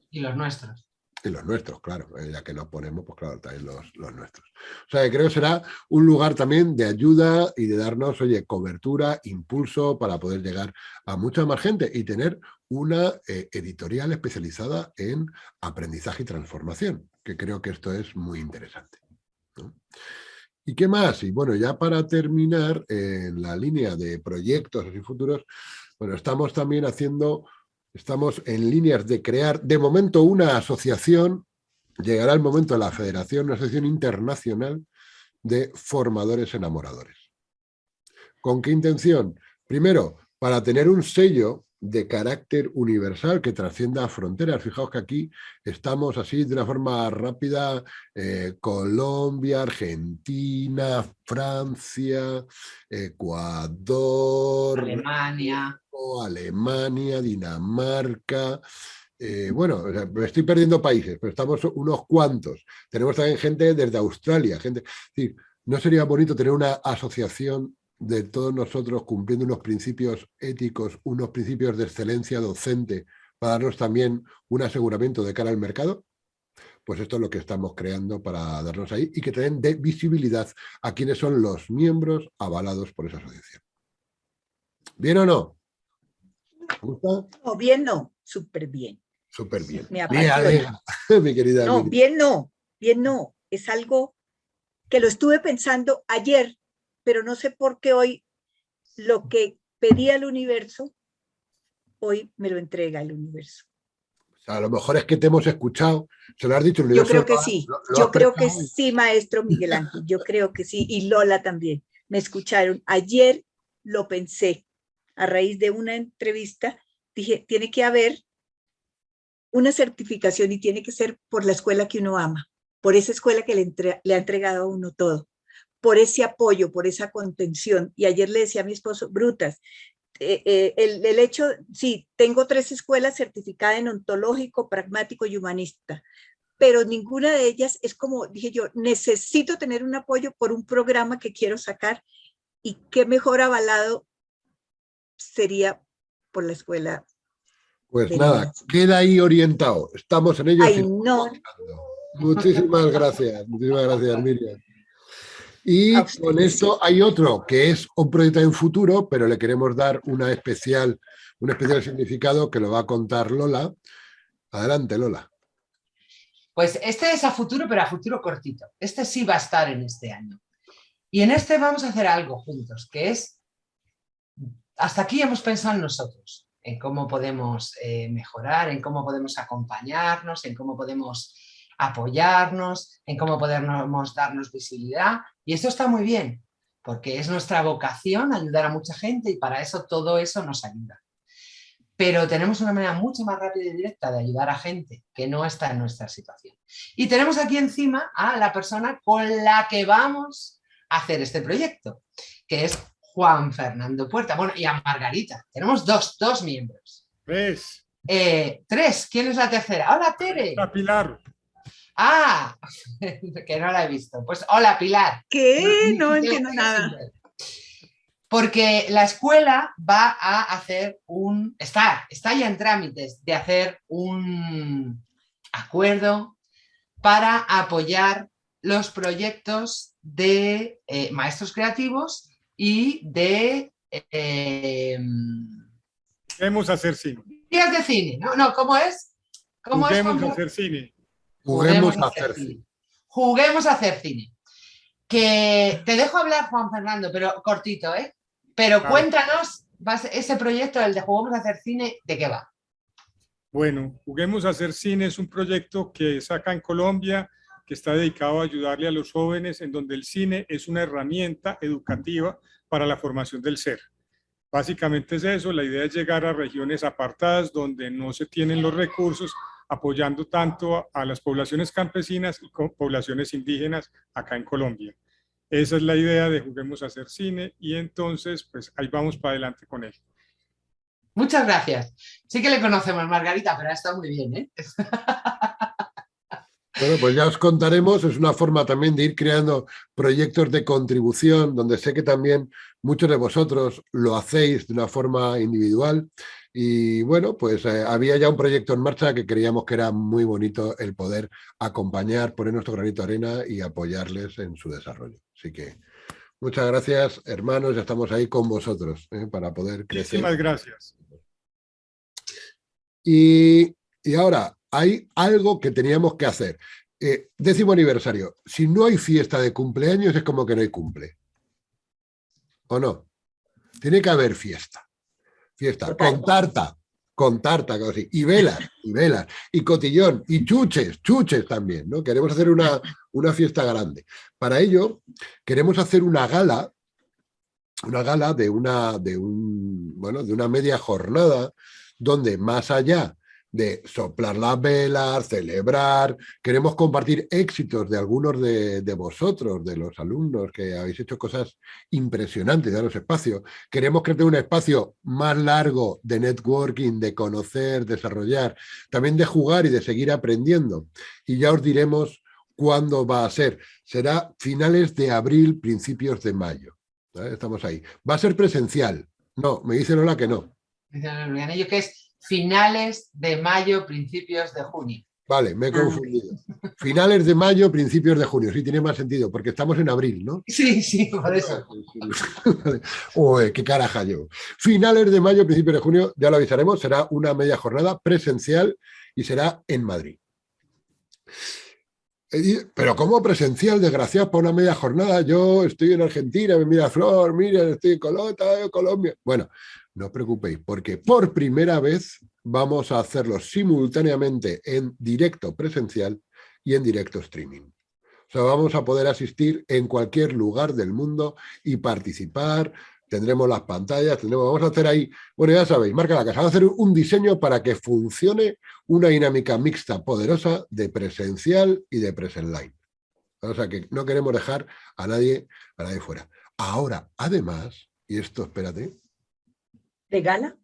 Y los nuestros. Y los nuestros, claro, eh, ya que nos ponemos, pues claro, también los, los, nuestros. O sea, que creo que será un lugar también de ayuda y de darnos, oye, cobertura, impulso para poder llegar a mucha más gente y tener una eh, editorial especializada en aprendizaje y transformación, que creo que esto es muy interesante. ¿Y qué más? Y bueno, ya para terminar, en la línea de proyectos y futuros, bueno, estamos también haciendo, estamos en líneas de crear, de momento, una asociación, llegará el momento de la federación, una asociación internacional de formadores enamoradores. ¿Con qué intención? Primero, para tener un sello de carácter universal que trascienda fronteras. Fijaos que aquí estamos así de una forma rápida, eh, Colombia, Argentina, Francia, Ecuador, Alemania, Alemania Dinamarca, eh, bueno, me estoy perdiendo países, pero estamos unos cuantos. Tenemos también gente desde Australia, gente... ¿No sería bonito tener una asociación de todos nosotros cumpliendo unos principios éticos, unos principios de excelencia docente para darnos también un aseguramiento de cara al mercado? Pues esto es lo que estamos creando para darnos ahí y que den de visibilidad a quienes son los miembros avalados por esa asociación. ¿Bien o no? ¿Gusta? No, bien no, súper bien. Súper bien. Me mi querida. No, bien no, bien no. Es algo que lo estuve pensando ayer pero no sé por qué hoy lo que pedía el universo, hoy me lo entrega el universo. a lo mejor es que te hemos escuchado, se lo has dicho. Yo creo que sí, yo creo que sí, maestro Miguel Ángel, yo creo que sí, y Lola también, me escucharon. Ayer lo pensé, a raíz de una entrevista, dije, tiene que haber una certificación y tiene que ser por la escuela que uno ama, por esa escuela que le, le ha entregado a uno todo por ese apoyo, por esa contención. Y ayer le decía a mi esposo, brutas, eh, eh, el, el, hecho, sí, tengo tres escuelas certificadas en ontológico, pragmático y humanista, pero ninguna de ellas es como, dije yo, necesito tener un apoyo por un programa que quiero sacar y qué mejor avalado sería por la escuela. Pues nada, queda ahí orientado, estamos en ello. Ay, no. Muchísimas gracias, muchísimas gracias Miriam. Y con esto hay otro que es un proyecto en futuro, pero le queremos dar una especial, un especial significado que lo va a contar Lola. Adelante, Lola. Pues este es a futuro, pero a futuro cortito. Este sí va a estar en este año. Y en este vamos a hacer algo juntos, que es, hasta aquí hemos pensado en nosotros, en cómo podemos eh, mejorar, en cómo podemos acompañarnos, en cómo podemos apoyarnos, en cómo podemos darnos visibilidad. Y esto está muy bien, porque es nuestra vocación ayudar a mucha gente y para eso todo eso nos ayuda pero tenemos una manera mucho más rápida y directa de ayudar a gente que no está en nuestra situación. Y tenemos aquí encima a la persona con la que vamos a hacer este proyecto, que es Juan Fernando Puerta. Bueno, y a Margarita. Tenemos dos, dos miembros. Tres. Eh, tres. ¿Quién es la tercera? Hola, Tere. Hola, Pilar. Ah, que no la he visto. Pues hola, Pilar. ¿Qué? No entiendo nada porque la escuela va a hacer un, está, está ya en trámites de hacer un acuerdo para apoyar los proyectos de eh, maestros creativos y de... Eh, Juguemos a hacer cine. Días de cine, ¿no? no ¿Cómo es? ¿Cómo Juguemos a hacer cine. Juguemos, a hacer cine. Juguemos a hacer cine. Que te dejo hablar, Juan Fernando, pero cortito, ¿eh? Pero cuéntanos, ese proyecto, el de Juguemos a hacer cine, ¿de qué va? Bueno, Juguemos a hacer cine es un proyecto que saca en Colombia, que está dedicado a ayudarle a los jóvenes, en donde el cine es una herramienta educativa para la formación del ser. Básicamente es eso, la idea es llegar a regiones apartadas donde no se tienen los recursos, apoyando tanto a las poblaciones campesinas y poblaciones indígenas acá en Colombia. Esa es la idea de Juguemos a hacer cine y entonces pues ahí vamos para adelante con él. Muchas gracias. Sí que le conocemos, Margarita, pero ha estado muy bien, ¿eh? Bueno, pues ya os contaremos, es una forma también de ir creando proyectos de contribución, donde sé que también muchos de vosotros lo hacéis de una forma individual y bueno, pues eh, había ya un proyecto en marcha que creíamos que era muy bonito el poder acompañar, poner nuestro granito de arena y apoyarles en su desarrollo. Así que muchas gracias, hermanos, ya estamos ahí con vosotros ¿eh? para poder crecer. Muchísimas gracias. Y, ahora, hay algo que teníamos que hacer. Eh, décimo aniversario. Si no hay fiesta de cumpleaños es como que no hay cumple. ¿O no? Tiene que haber fiesta fiesta, con tarta, con tarta, así, y velas, y velas, y cotillón, y chuches, chuches también, ¿no? Queremos hacer una, una fiesta grande. Para ello, queremos hacer una gala, una gala de una, de un, bueno, de una media jornada, donde más allá de soplar las velas, celebrar. Queremos compartir éxitos de algunos de, vosotros, de los alumnos que habéis hecho cosas impresionantes, daros espacio. Queremos crear un espacio más largo de networking, de conocer, desarrollar, también de jugar y de seguir aprendiendo. Y ya os diremos cuándo va a ser. Será finales de abril, principios de mayo. Estamos ahí. Va a ser presencial. No, me dice Lola que no. que es finales de mayo, principios de junio. Vale, me he ah. confundido. Finales de mayo, principios de junio. Sí, tiene más sentido, porque estamos en abril, ¿no? Sí, sí, por eso. Uy, qué caraja yo. Finales de mayo, principios de junio, ya lo avisaremos, será una media jornada presencial y será en Madrid. Pero ¿cómo presencial, desgraciado, para una media jornada? Yo estoy en Argentina, me mira Flor, mira, estoy en Colombia, Colombia. Bueno, no os preocupéis, porque por primera vez vamos a hacerlo simultáneamente en directo presencial y en directo streaming. O sea, vamos a poder asistir en cualquier lugar del mundo y participar, tendremos las pantallas, tendremos, vamos a hacer ahí, bueno ya sabéis, marca la casa, vamos a hacer un diseño para que funcione una dinámica mixta poderosa de presencial y de presencial. O sea que no queremos dejar a nadie, a nadie fuera. Ahora, además, y esto espérate, ¿De gala?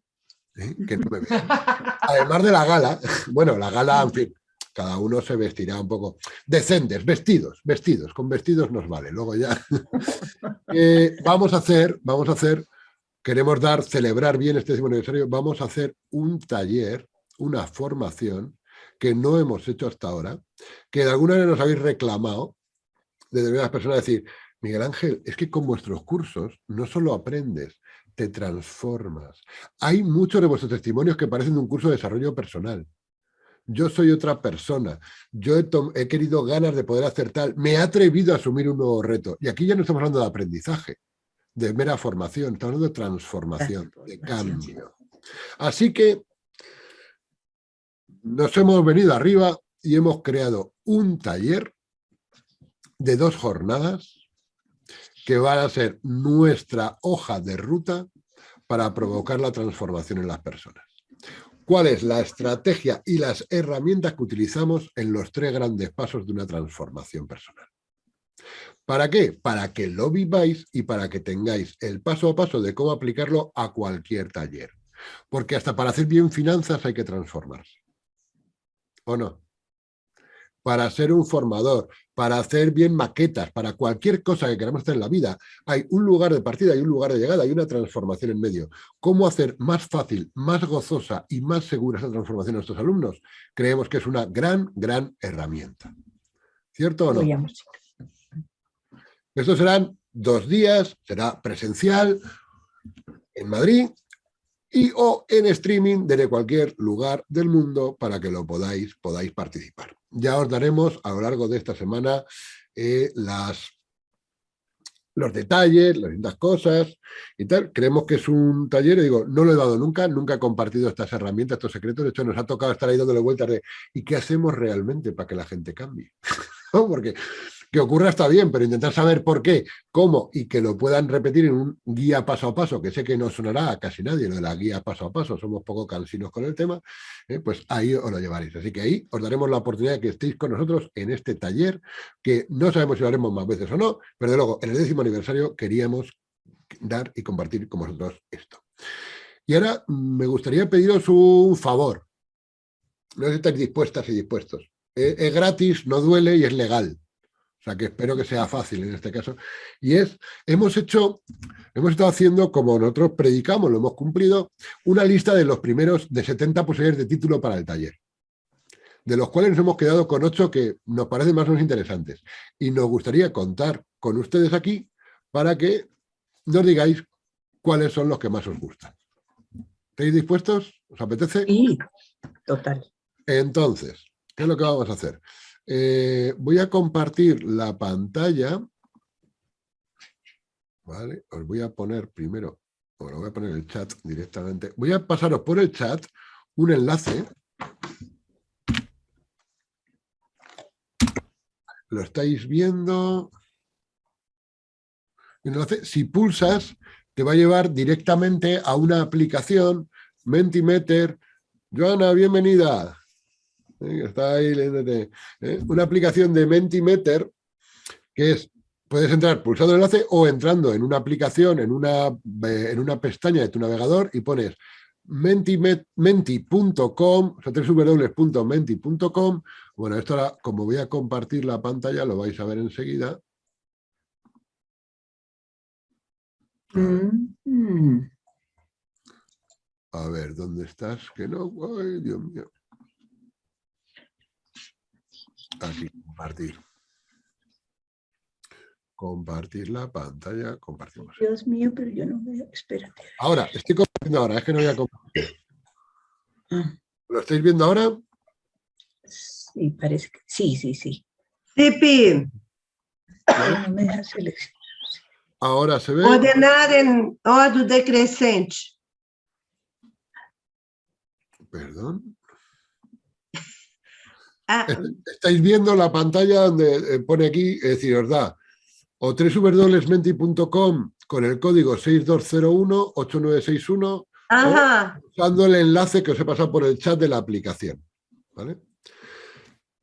que no me además de la gala, bueno, la gala, en fin, cada uno se vestirá un poco decentes, vestidos, vestidos, con vestidos nos vale, luego ya. Eh, vamos a hacer, vamos a hacer, queremos dar, celebrar bien este décimo aniversario, vamos a hacer un taller, una formación que no hemos hecho hasta ahora, que de alguna manera nos habéis reclamado, de determinadas personas, decir, Miguel Ángel, es que con vuestros cursos no solo aprendes, te transformas. Hay muchos de vuestros testimonios que parecen de un curso de desarrollo personal. Yo soy otra persona, yo he, he, querido ganas de poder hacer tal, me he atrevido a asumir un nuevo reto. Y aquí ya no estamos hablando de aprendizaje, de mera formación, estamos hablando de transformación, de cambio. Así que nos hemos venido arriba y hemos creado un taller de dos jornadas que van a ser nuestra hoja de ruta para provocar la transformación en las personas. ¿Cuál es la estrategia y las herramientas que utilizamos en los tres grandes pasos de una transformación personal? ¿Para qué? Para que lo viváis y para que tengáis el paso a paso de cómo aplicarlo a cualquier taller. Porque hasta para hacer bien finanzas hay que transformarse. ¿O no? Para ser un formador, para hacer bien maquetas, para cualquier cosa que queramos hacer en la vida, hay un lugar de partida y un lugar de llegada, hay una transformación en medio. ¿Cómo hacer más fácil, más gozosa y más segura esa transformación a nuestros alumnos? Creemos que es una gran, gran herramienta. ¿Cierto o no? Estos serán dos días, será presencial en Madrid y o en streaming desde cualquier lugar del mundo para que lo podáis, podáis participar. Ya os daremos a lo largo de esta semana eh, las, los detalles, las distintas cosas y tal. Creemos que es un taller, digo, no lo he dado nunca, nunca he compartido estas herramientas, estos secretos. De hecho, nos ha tocado estar ahí dándole vueltas de ¿y qué hacemos realmente para que la gente cambie? Porque que ocurra está bien, pero intentar saber por qué, cómo y que lo puedan repetir en un guía paso a paso, que sé que no sonará a casi nadie lo de la guía paso a paso, somos poco cansinos con el tema, eh, pues ahí os lo llevaréis. Así que ahí os daremos la oportunidad de que estéis con nosotros en este taller, que no sabemos si lo haremos más veces o no, pero luego en el décimo aniversario queríamos dar y compartir con vosotros esto. Y ahora me gustaría pediros un favor. No sé estáis dispuestas y dispuestos. Eh, es gratis, no duele y es legal sea que espero que sea fácil en este caso. Y es, hemos hecho, hemos estado haciendo, como nosotros predicamos, lo hemos cumplido, una lista de los primeros de 70 posibilidades de título para el taller. De los cuales nos hemos quedado con ocho que nos parecen más o menos interesantes. Y nos gustaría contar con ustedes aquí para que nos digáis cuáles son los que más os gustan. ¿Estáis dispuestos? ¿Os apetece? Sí, total. Entonces, ¿qué es lo que vamos a hacer? Eh, voy a compartir la pantalla. Vale, os voy a poner primero, os voy a poner el chat directamente. Voy a pasaros por el chat un enlace. Lo estáis viendo. Si pulsas, te va a llevar directamente a una aplicación, Mentimeter. Joana, bienvenida. ¿Eh? está ahí, ¿eh? una aplicación de Mentimeter que es, puedes entrar pulsando el enlace o entrando en una aplicación, en una, en una pestaña de tu navegador y pones menti.com, o sea, www.menti.com. Bueno, esto ahora, como voy a compartir la pantalla, lo vais a ver enseguida. Mm. A ver, ¿dónde estás? Que no, ay, Dios mío. Aquí, compartir. Compartir la pantalla, compartimos. Dios mío, pero yo no veo, espérate. Ahora, estoy compartiendo ahora, es que no voy a compartir. Ah. ¿Lo estáis viendo ahora? Sí, parece que sí, sí, sí. Tipi. No me deja seleccionar. Ahora se ve. Ordenar en orden decrescente. Perdón. Ah. Estáis viendo la pantalla donde eh, pone aquí, es decir, os da o www.menti.com con el código 6201-8961 usando el enlace que os he pasado por el chat de la aplicación. ¿vale?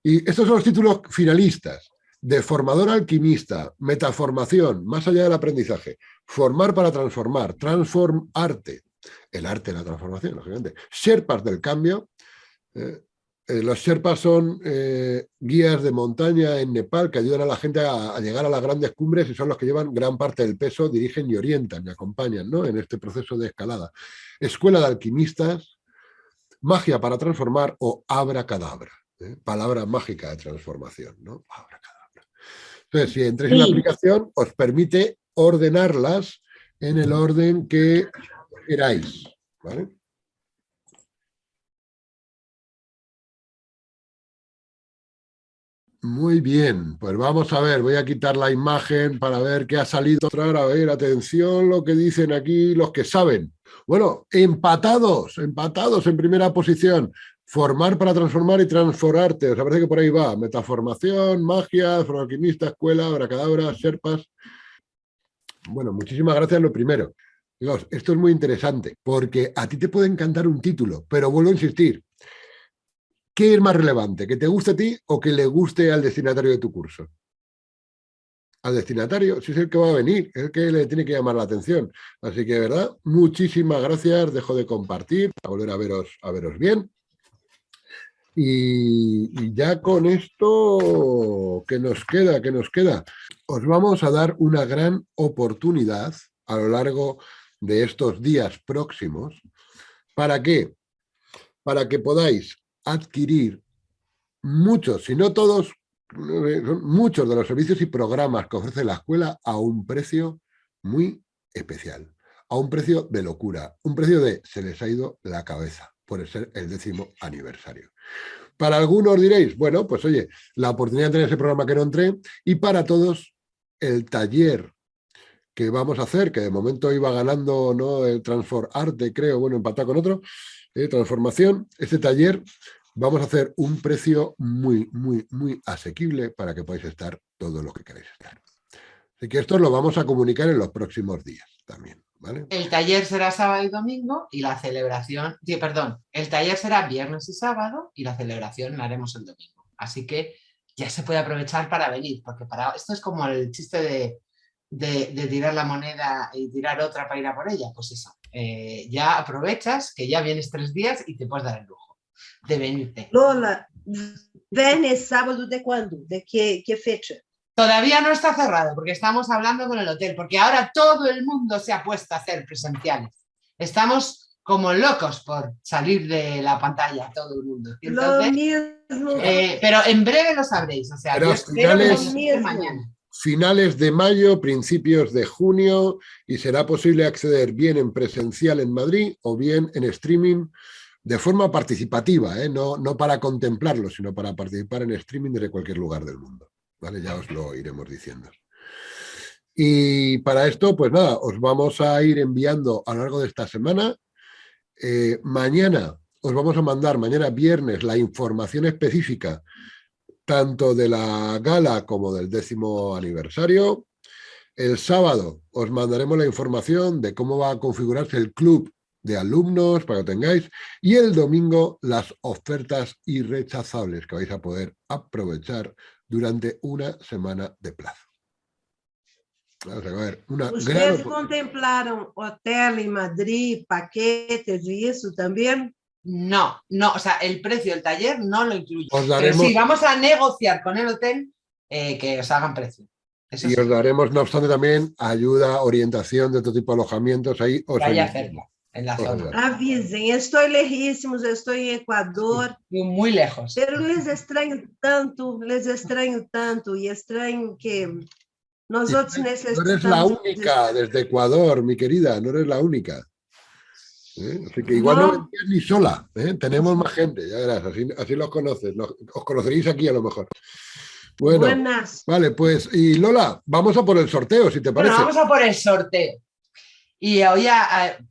Y estos son los títulos finalistas. de formador alquimista, metaformación, más allá del aprendizaje, formar para transformar, transformarte, el arte de la transformación, lógicamente, Sherpas del cambio, eh, eh, los Sherpas son eh, guías de montaña en Nepal que ayudan a la gente a, a, llegar a las grandes cumbres y son los que llevan gran parte del peso, dirigen y orientan y acompañan ¿no? en este proceso de escalada. Escuela de alquimistas, magia para transformar o abracadabra, ¿eh? palabra mágica de transformación. ¿no? Abracadabra. Entonces, si entréis en la aplicación, os permite ordenarlas en el orden que queráis. ¿vale? Muy bien, pues vamos a ver, voy a quitar la imagen para ver qué ha salido. A ver, atención lo que dicen aquí los que saben. Bueno, empatados, empatados en primera posición. Formar para transformar y transformarte. Os parece que por ahí va. Metaformación, magia, alquimista, escuela, abracadabra, serpas. Bueno, muchísimas gracias lo primero. Esto es muy interesante, porque a ti te puede encantar un título, pero vuelvo a insistir, ¿Qué es más relevante? ¿Que te guste a ti o que le guste al destinatario de tu curso? Al destinatario, si es el que va a venir, es el que le tiene que llamar la atención. Así que, de verdad, muchísimas gracias. Dejo de compartir para volver a veros, a veros bien. Y, y ya con esto, ¿qué nos queda? ¿Qué nos queda? Os vamos a dar una gran oportunidad a lo largo de estos días próximos. ¿Para qué? Para que podáis adquirir muchos, si no todos, muchos de los servicios y programas que ofrece la escuela a un precio muy especial, a un precio de locura, un precio de se les ha ido la cabeza por ser el décimo aniversario. Para algunos diréis, bueno, pues oye, la oportunidad de tener ese programa que no entré, y para todos el taller que vamos a hacer, que de momento iba ganando ¿no? el Transform Arte, creo, bueno, empatado con otro, eh, transformación, este taller vamos a hacer un precio muy, muy, muy asequible para que podáis estar todo lo que queréis estar. Así que esto lo vamos a comunicar en los próximos días también. ¿vale? El taller será sábado y domingo y la celebración, perdón, el taller será viernes y sábado y la celebración la haremos el domingo. Así que ya se puede aprovechar para venir, porque para esto es como el chiste de, de, de tirar la moneda y tirar otra para ir a por ella, pues eso. Eh, ya aprovechas que ya vienes tres días y te puedes dar el lujo de venirte. Lola, ¿vienes sábado de cuándo? ¿De qué, qué fecha? Todavía no está cerrado porque estamos hablando con el hotel, porque ahora todo el mundo se ha puesto a hacer presenciales. Estamos como locos por salir de la pantalla, todo el mundo. Entonces, eh, pero en breve lo sabréis, o sea, pero yo espero finales, que mañana. Finales de mayo, principios de junio, y será posible acceder bien en presencial en Madrid o bien en streaming de forma participativa, ¿eh? no, no para contemplarlo, sino para participar en streaming desde cualquier lugar del mundo. ¿vale? Ya os lo iremos diciendo. Y para esto, pues nada, os vamos a ir enviando a lo largo de esta semana. Eh, mañana os vamos a mandar, mañana viernes, la información específica tanto de la gala como del décimo aniversario. El sábado os mandaremos la información de cómo va a configurarse el club de alumnos para que tengáis y el domingo las ofertas irrechazables que vais a poder aprovechar durante una semana de plazo. Vamos a ver, una ¿Ustedes gran... contemplaron hotel en Madrid, paquetes y eso también? No, no, o sea, el precio del taller no lo incluye. Os daremos... Pero sí, vamos a negociar con el hotel eh, que os hagan precio. Eso y sí. os daremos, no obstante, también ayuda, orientación de otro tipo de alojamientos ahí. Os Vaya a hacerlo. En la zona. Avisen, estoy lejísimos, estoy en Ecuador. Muy lejos. Pero les extraño tanto, les extraño tanto y extraño que nosotros necesitamos... No eres la única desde Ecuador, mi querida, no eres la única. ¿Eh? Así que igual no, no vendrías ni sola, ¿eh? tenemos más gente, ya verás, así, así los conoces, los, os conoceréis aquí a lo mejor. Bueno, Buenas. vale, pues, y Lola, vamos a por el sorteo, si te parece. Bueno, vamos a por el sorteo. Y hoy,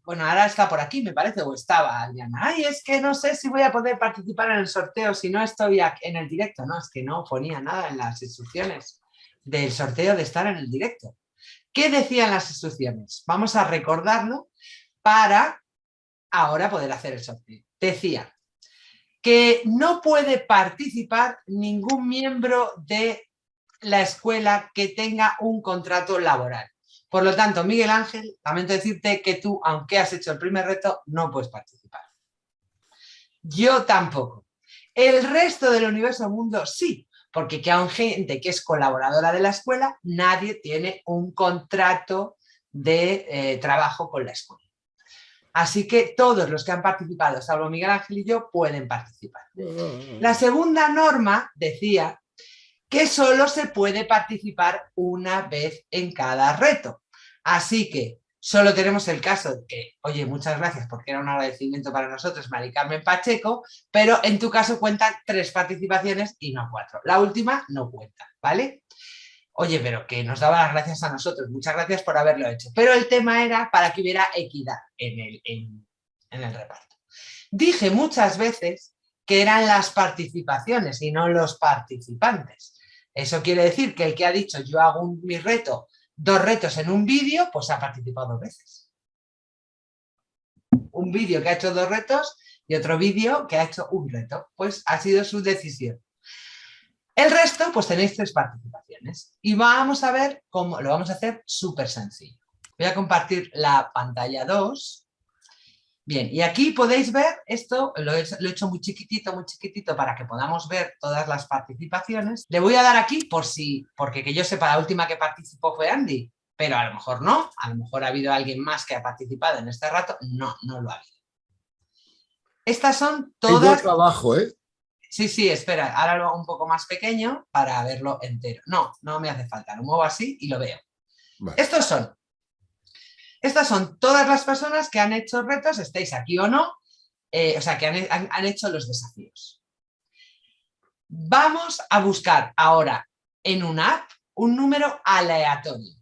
bueno, ahora está por aquí, me parece, o estaba Adriana. Ay, es que no sé si voy a poder participar en el sorteo si no estoy en el directo. No, es que no ponía nada en las instrucciones del sorteo de estar en el directo. ¿Qué decían las instrucciones? Vamos a recordarlo para ahora poder hacer el sorteo. Decía que no puede participar ningún miembro de la escuela que tenga un contrato laboral. Por lo tanto, Miguel Ángel, lamento decirte que tú, aunque has hecho el primer reto, no puedes participar. Yo tampoco. El resto del universo mundo sí, porque que hay gente que es colaboradora de la escuela, nadie tiene un contrato de eh, trabajo con la escuela. Así que todos los que han participado, salvo Miguel Ángel y yo, pueden participar. La segunda norma decía que solo se puede participar una vez en cada reto. Así que solo tenemos el caso de que, oye, muchas gracias porque era un agradecimiento para nosotros, Mari Carmen Pacheco, pero en tu caso cuentan tres participaciones y no cuatro. La última no cuenta, ¿vale? Oye, pero que nos daba las gracias a nosotros, muchas gracias por haberlo hecho. Pero el tema era para que hubiera equidad en el, en, el reparto. Dije muchas veces que eran las participaciones y no los participantes. Eso quiere decir que el que ha dicho yo hago un, mi reto dos retos en un vídeo, pues ha participado dos veces. Un vídeo que ha hecho dos retos y otro vídeo que ha hecho un reto. Pues ha sido su decisión. El resto, pues tenéis tres participaciones. Y vamos a ver cómo lo vamos a hacer súper sencillo. Voy a compartir la pantalla 2 Bien, y aquí podéis ver, esto lo he, hecho muy chiquitito, muy chiquitito para que podamos ver todas las participaciones. Le voy a dar aquí por si, porque que yo sepa, la última que participó fue Andy, pero a lo mejor no, a lo mejor ha habido alguien más que ha participado en este rato, no, no lo ha habido. Estas son todas... trabajo, ¿eh? Sí, sí, espera, ahora lo hago un poco más pequeño para verlo entero. No, no me hace falta, lo muevo así y lo veo. Estos son estas son todas las personas que han hecho retos, estéis aquí o no, eh, o sea, que han, hecho los desafíos. Vamos a buscar ahora en una app un número aleatorio.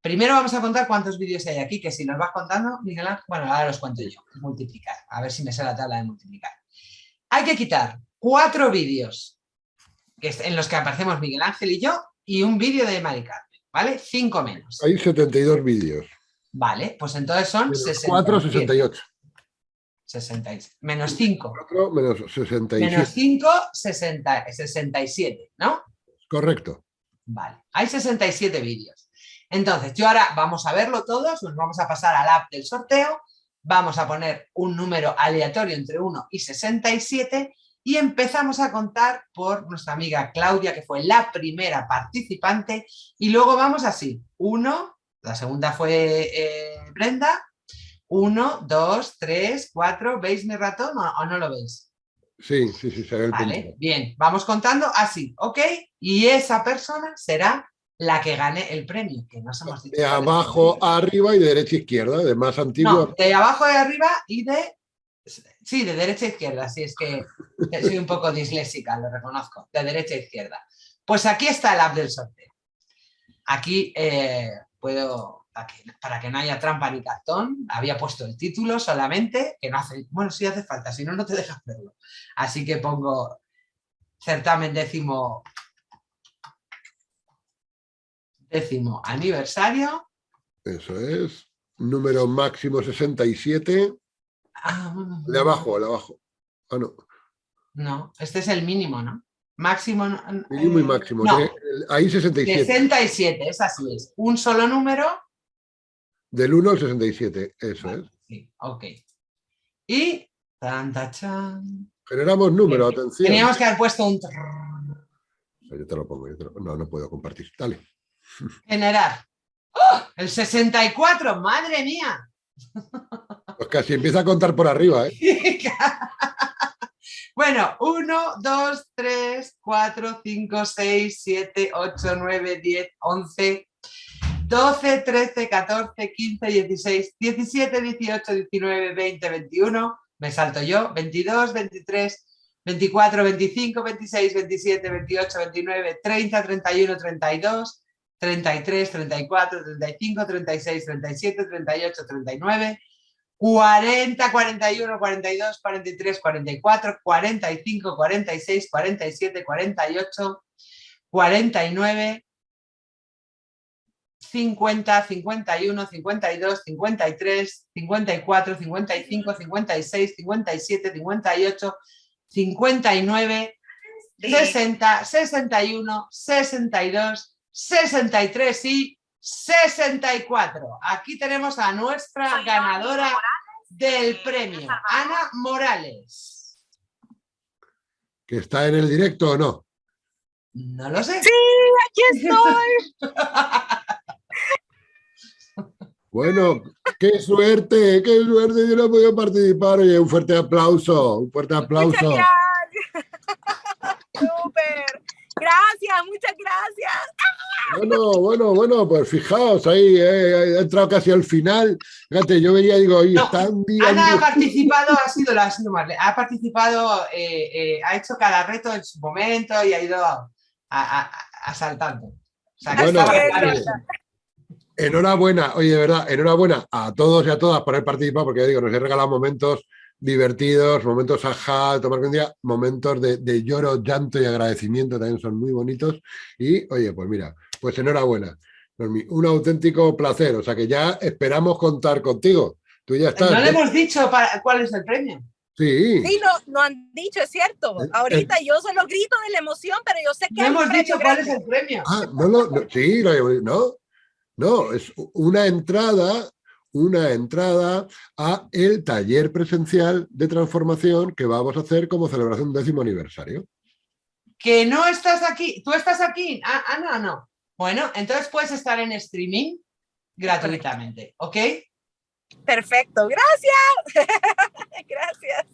Primero vamos a contar cuántos vídeos hay aquí, que si nos vas contando, Miguel Ángel, bueno, ahora los cuento yo, multiplicar, a ver si me sé la tabla de multiplicar. Hay que quitar cuatro vídeos en los que aparecemos Miguel Ángel y yo y un vídeo de Mari ¿vale? 5 menos. Hay 72 vídeos. Vale, pues entonces son menos 4, 68. 66. Menos 5. 4 menos 67. Menos 5, 60, 67, ¿no? Correcto. Vale, hay 67 vídeos. Entonces, yo ahora vamos a verlo todos, nos vamos a pasar al app del sorteo, vamos a poner un número aleatorio entre 1 y 67 y empezamos a contar por nuestra amiga Claudia, que fue la primera participante, y luego vamos así, 1, la segunda fue eh, Brenda, 1, 2, 3, 4, ¿veis mi ratón o, no lo veis? Sí, sí, sí, se ve el Vale, bien, vamos contando así, ¿ok? Y esa persona será la que gane el premio, que nos hemos dicho. De abajo a arriba y de derecha a izquierda, de más antiguo. No, de abajo a arriba y de Sí, de derecha a izquierda, sí, es que soy un poco disléxica, lo reconozco, de derecha a izquierda. Pues aquí está el app del sorteo. Aquí eh, puedo, para que, no haya trampa ni cartón, había puesto el título solamente, que no hace, bueno, sí hace falta, si no, no te dejas verlo. Así que pongo certamen décimo, décimo aniversario. Eso es, número máximo 67. Ah, de abajo, de abajo. Ah, no. No, este es el mínimo, ¿no? Máximo. Mínimo y máximo. Ahí 67. 67, es así es. Un solo número. Del 1 al 67, eso es. Sí, ok. Y. Tan, chan. Generamos número, atención. Teníamos que haber puesto un. Yo te lo pongo, no, no puedo compartir. Dale. Generar. ¡Oh! El 64, madre mía. Pues casi empieza a contar por arriba, ¿eh? bueno, 1, 2, 3, 4, 5, 6, 7, 8, 9, 10, 11, 12, 13, 14, 15, 16, 17, 18, 19, 20, 21, me salto yo, 22, 23, 24, 25, 26, 27, 28, 29, 30, 31, 32, 33, 34, 35, 36, 37, 38, 39, 40, 41, 42, 43, 44, 45, 46, 47, 48, 49, 50, 51, 52, 53, 54, 55, 56, 57, 58, 59, 60, 61, 62, 63 y 64. Aquí tenemos a nuestra ganadora del premio, Ana Morales. ¿Que está en el directo o no? No lo sé. Sí, aquí estoy. Bueno, qué suerte, qué suerte, yo no he podido participar. Oye, un fuerte aplauso, un fuerte aplauso. Súper. Gracias, muchas gracias. Bueno, bueno, bueno, pues fijaos, ahí eh, he entrado casi al final. Fíjate, yo veía, digo, oye, No, está. Ana ha participado, ha sido la ha participado, eh, eh, ha hecho cada reto en su momento y ha ido a- a- asaltando. O sea, que Bueno, estaba eh. Enhorabuena, oye, de verdad, enhorabuena a todos y a todas por haber participado, porque ya digo, nos he regalado momentos divertidos, momentos ajá, tomar un día, momentos de, de lloro, llanto y agradecimiento también son muy bonitos. Y, oye, pues mira, pues enhorabuena. Un auténtico placer, o sea que ya esperamos contar contigo. Tú ya estás. No le ¿eh? hemos dicho para- cuál es el premio. Sí. Sí, no, no han dicho, es cierto. Ahorita yo solo grito de la emoción, pero yo sé que No hemos dicho cuál es el premio. Ah, no, lo- no, sí, lo- no, no, es una entrada, una entrada a el taller presencial de transformación que vamos a hacer como celebración del décimo aniversario. Que no estás aquí. ¿Tú estás aquí? Ah, Ana, no. Bueno, entonces puedes estar en streaming gratuitamente, ¿ok? Perfecto, gracias. gracias.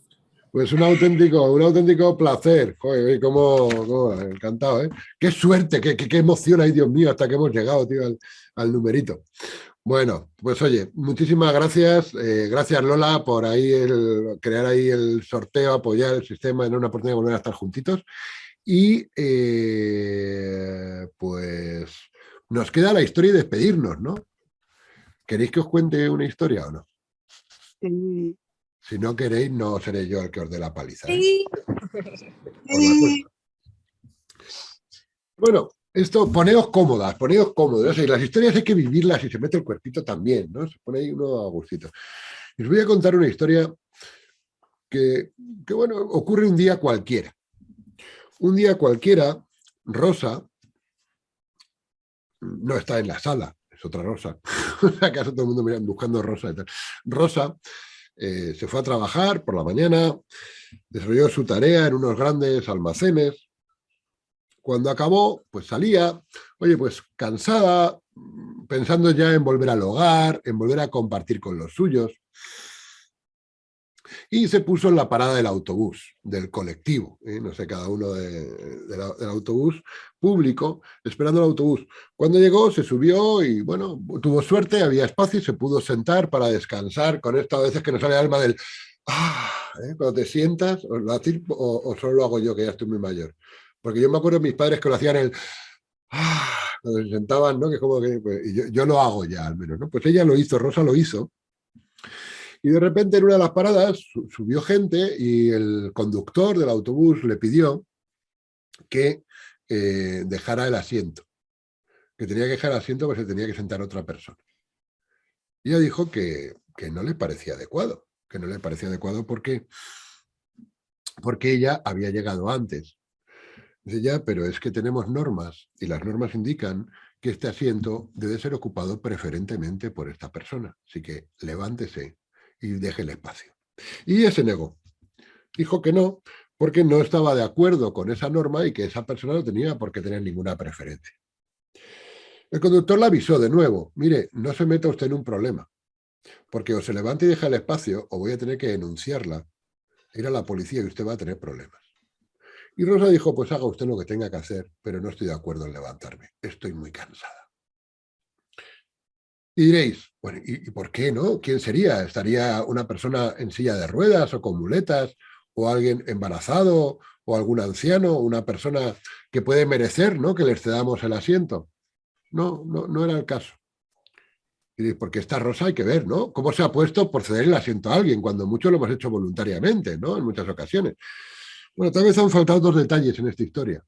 Pues un auténtico, un auténtico placer. Joder, cómo- encantado, ¿eh? Qué suerte, qué, qué, qué emoción, ay Dios mío, hasta que hemos llegado, tío, al, al numerito. Bueno, pues oye, muchísimas gracias. eh, gracias Lola por ahí el, crear ahí el sorteo, apoyar el sistema, en una oportunidad de volver a estar juntitos. Y eh, pues nos queda la historia y despedirnos, ¿no? ¿Queréis que os cuente una historia o no? Si no queréis, no seré yo el que os dé la paliza. ¿eh? Sí. Bueno, esto, poneos cómodas, poneos cómodos. Y las historias hay que vivirlas y se mete el cuerpito también, ¿no? Se pone ahí uno a gustito. Y voy a contar una historia que, que, bueno, ocurre un día cualquiera. Un día cualquiera, Rosa no está en la sala, es otra Rosa. ¿Acaso todo el mundo mira, buscando Rosa y tal? Rosa eh, se fue a trabajar por la mañana, desarrolló su tarea en unos grandes almacenes. Cuando acabó, pues salía, oye, pues cansada, pensando ya en volver al hogar, en volver a compartir con los suyos. Y se puso en la parada del autobús, del colectivo, ¿eh? no sé, cada uno del autobús público, esperando el autobús. Cuando llegó, se subió y, bueno, tuvo suerte, había espacio y se pudo sentar para descansar con esto a veces que nos sale el alma del ah, ¿eh? cuando te sientas, o, o solo lo hago yo, que ya estoy muy mayor. Porque yo me acuerdo de mis padres que lo hacían el ah, cuando se sentaban, ¿no? Que como que, pues, yo, yo lo hago ya al menos, ¿no? Pues ella lo hizo, Rosa lo hizo. Y de repente en una de las paradas su- subió gente y el conductor del autobús le pidió que eh, dejara el asiento. Que tenía que dejar el asiento porque se tenía que sentar otra persona. Y ella dijo que, que no le parecía adecuado. Que no le parecía adecuado porque, porque ella había llegado antes. Dice ya, pero es que tenemos normas y las normas indican que este asiento debe ser ocupado preferentemente por esta persona. Así que levántese y deje el espacio. Y ella se negó. Dijo que no, porque no estaba de acuerdo con esa norma y que esa persona no tenía por qué tener ninguna preferencia. El conductor la avisó de nuevo, mire, no se meta usted en un problema, porque o se levanta y deja el espacio o voy a tener que denunciarla, ir a la policía y usted va a tener problemas. Y Rosa dijo, pues haga usted lo que tenga que hacer, pero no estoy de acuerdo en levantarme, estoy muy cansada. Y diréis, bueno, ¿y, por qué no? ¿Quién sería? ¿Estaría una persona en silla de ruedas o con muletas? ¿O alguien embarazado? ¿O algún anciano? ¿Una persona que puede merecer ¿no? que les cedamos el asiento? No, no, no era el caso. Y diréis, porque esta Rosa hay que ver, ¿no? ¿Cómo se ha puesto por ceder el asiento a alguien? Cuando mucho lo hemos hecho voluntariamente, ¿no? En muchas ocasiones. Bueno, tal vez han faltado dos detalles en esta historia.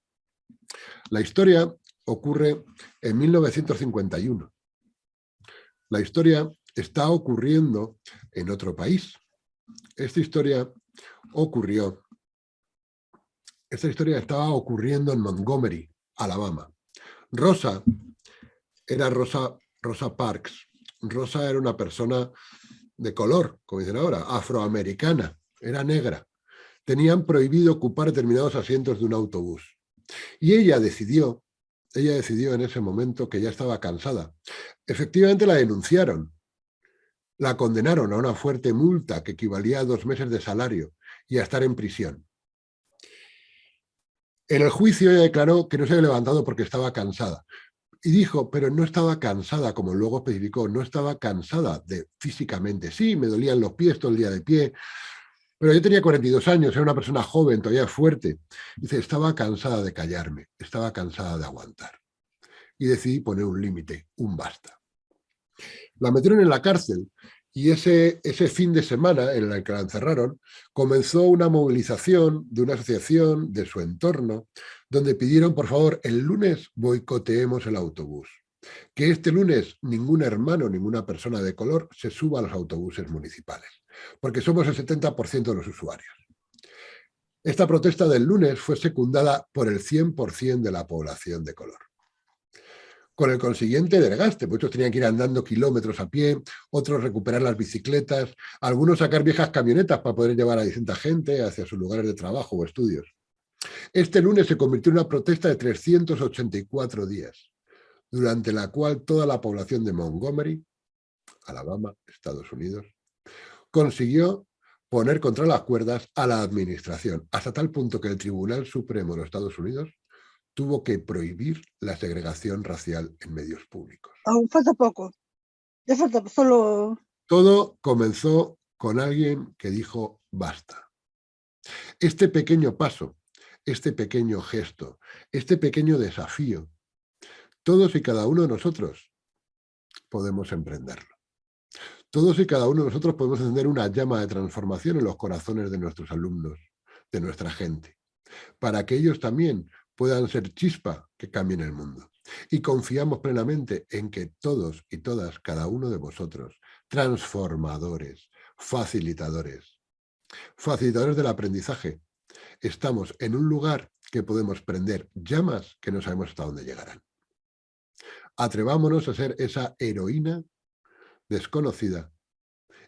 La historia ocurre en 1951. La historia está ocurriendo en otro país. Esta historia ocurrió esta historia estaba ocurriendo en Montgomery, Alabama. Rosa era Rosa, Rosa Parks. Rosa era una persona de color, como dicen ahora, afroamericana, era negra. Tenían prohibido ocupar determinados asientos de un autobús. Y ella decidió, ella decidió en ese momento que ya estaba cansada. Efectivamente la denunciaron. La condenaron a una fuerte multa que equivalía a dos meses de salario y a estar en prisión. En el juicio ella declaró que no se había levantado porque estaba cansada, y dijo, pero no estaba cansada, como luego especificó, no estaba cansada de físicamente. Sí, me dolían los pies todo el día de pie, pero yo tenía 42 años, era una persona joven, todavía fuerte. Dice, estaba cansada de callarme, estaba cansada de aguantar. Y decidí poner un límite, un basta. La metieron en la cárcel y ese, ese fin de semana en el que la encerraron, comenzó una movilización de una asociación de su entorno donde pidieron, por favor, el lunes boicoteemos el autobús. Que este lunes ningún hermano, ninguna persona de color se suba a los autobuses municipales, porque somos el 70% de los usuarios. Esta protesta del lunes fue secundada por el 100% de la población de color. Con el consiguiente desgaste, muchos tenían que ir andando kilómetros a pie, otros recuperar las bicicletas, algunos sacar viejas camionetas para poder llevar a distinta gente hacia sus lugares de trabajo o estudios. Este lunes se convirtió en una protesta de 384 días, durante la cual toda la población de Montgomery, Alabama, Estados Unidos, consiguió poner contra las cuerdas a la administración, hasta tal punto que el Tribunal Supremo de los Estados Unidos tuvo que prohibir la segregación racial en medios públicos. Aún falta poco. Ya falta solo... Todo comenzó con alguien que dijo basta. Este pequeño paso este pequeño gesto, este pequeño desafío. Todos y cada uno de nosotros podemos emprenderlo. Todos y cada uno de nosotros podemos encender una llama de transformación en los corazones de nuestros alumnos, de nuestra gente, para que ellos también puedan ser chispa que cambien el mundo. Y confiamos plenamente en que todos y todas, cada uno de vosotros, transformadores, facilitadores, facilitadores del aprendizaje, estamos en un lugar que podemos prender llamas que no sabemos hasta dónde llegarán. Atrevámonos a ser esa heroína desconocida,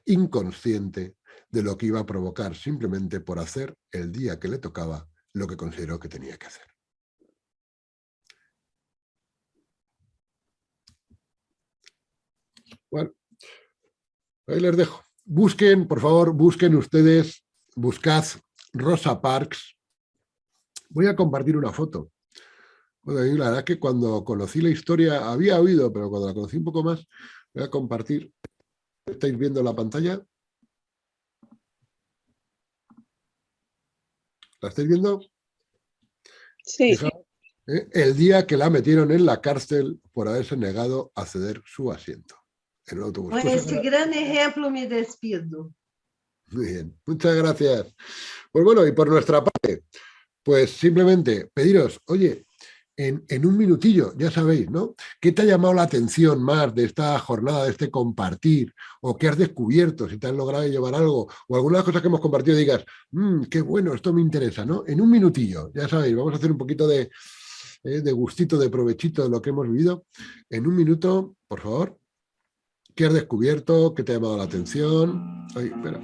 inconsciente de lo que iba a provocar simplemente por hacer el día que le tocaba lo que consideró que tenía que hacer. Bueno, ahí les dejo. Busquen, por favor, busquen ustedes, buscad Rosa Parks. Voy a compartir una foto. La verdad es que cuando conocí la historia, había oído, pero cuando la conocí un poco más, voy a compartir. ¿Estáis viendo la pantalla? ¿La estáis viendo? Sí. ¿eh? El día que la metieron en la cárcel por haberse negado a ceder su asiento en el autobús. Con este gran ejemplo me despido. Muy bien, muchas gracias. Pues bueno, y por nuestra parte, pues simplemente pediros, oye, en, un minutillo, ya sabéis, ¿no? ¿Qué te ha llamado la atención más de esta jornada, de este compartir? ¿O qué has descubierto? Si te has logrado llevar algo, o algunas cosas que hemos compartido digas, mmm, qué bueno, esto me interesa, ¿no? En un minutillo, ya sabéis, vamos a hacer un poquito de, eh, de gustito, de provechito de lo que hemos vivido. En un minuto, por favor, ¿qué has descubierto? ¿Qué te ha llamado la atención? Ay, espera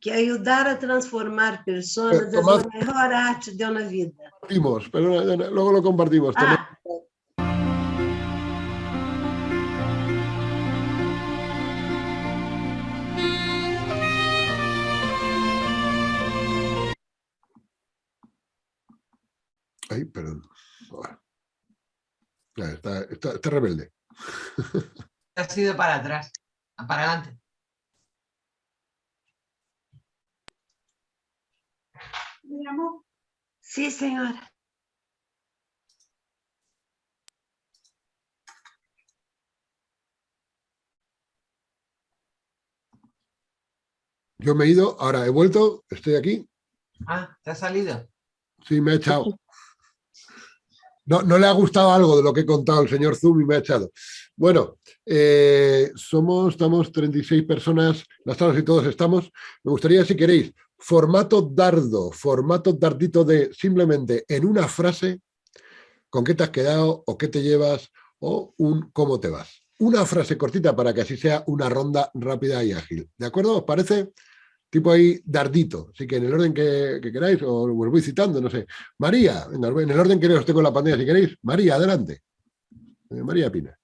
Que ayudar a transformar personas es la mejor arte de una vida. Compartimos, pero luego lo compartimos. Ah. Ay, perdón. Está, está, está rebelde. Ha sido para atrás, para adelante. Sí, señora. Yo me he ido, ahora he vuelto, estoy aquí. Ah, ¿te has salido? Sí, me he echado. No, no le ha gustado algo de lo que he contado el señor Zoom y me ha echado. Bueno, eh, somos, estamos 36 personas, las salas y todos estamos. Me gustaría, si queréis, formato dardo, formato dardito de simplemente en una frase, con qué te has quedado o qué te llevas o un cómo te vas. Una frase cortita para que así sea una ronda rápida y ágil. ¿De acuerdo? ¿Os parece? Tipo ahí dardito. Así que en el orden que, queráis, o os voy citando, no sé. María, en el orden que os tengo en la pantalla si queréis. María, adelante. Eh, María Pina.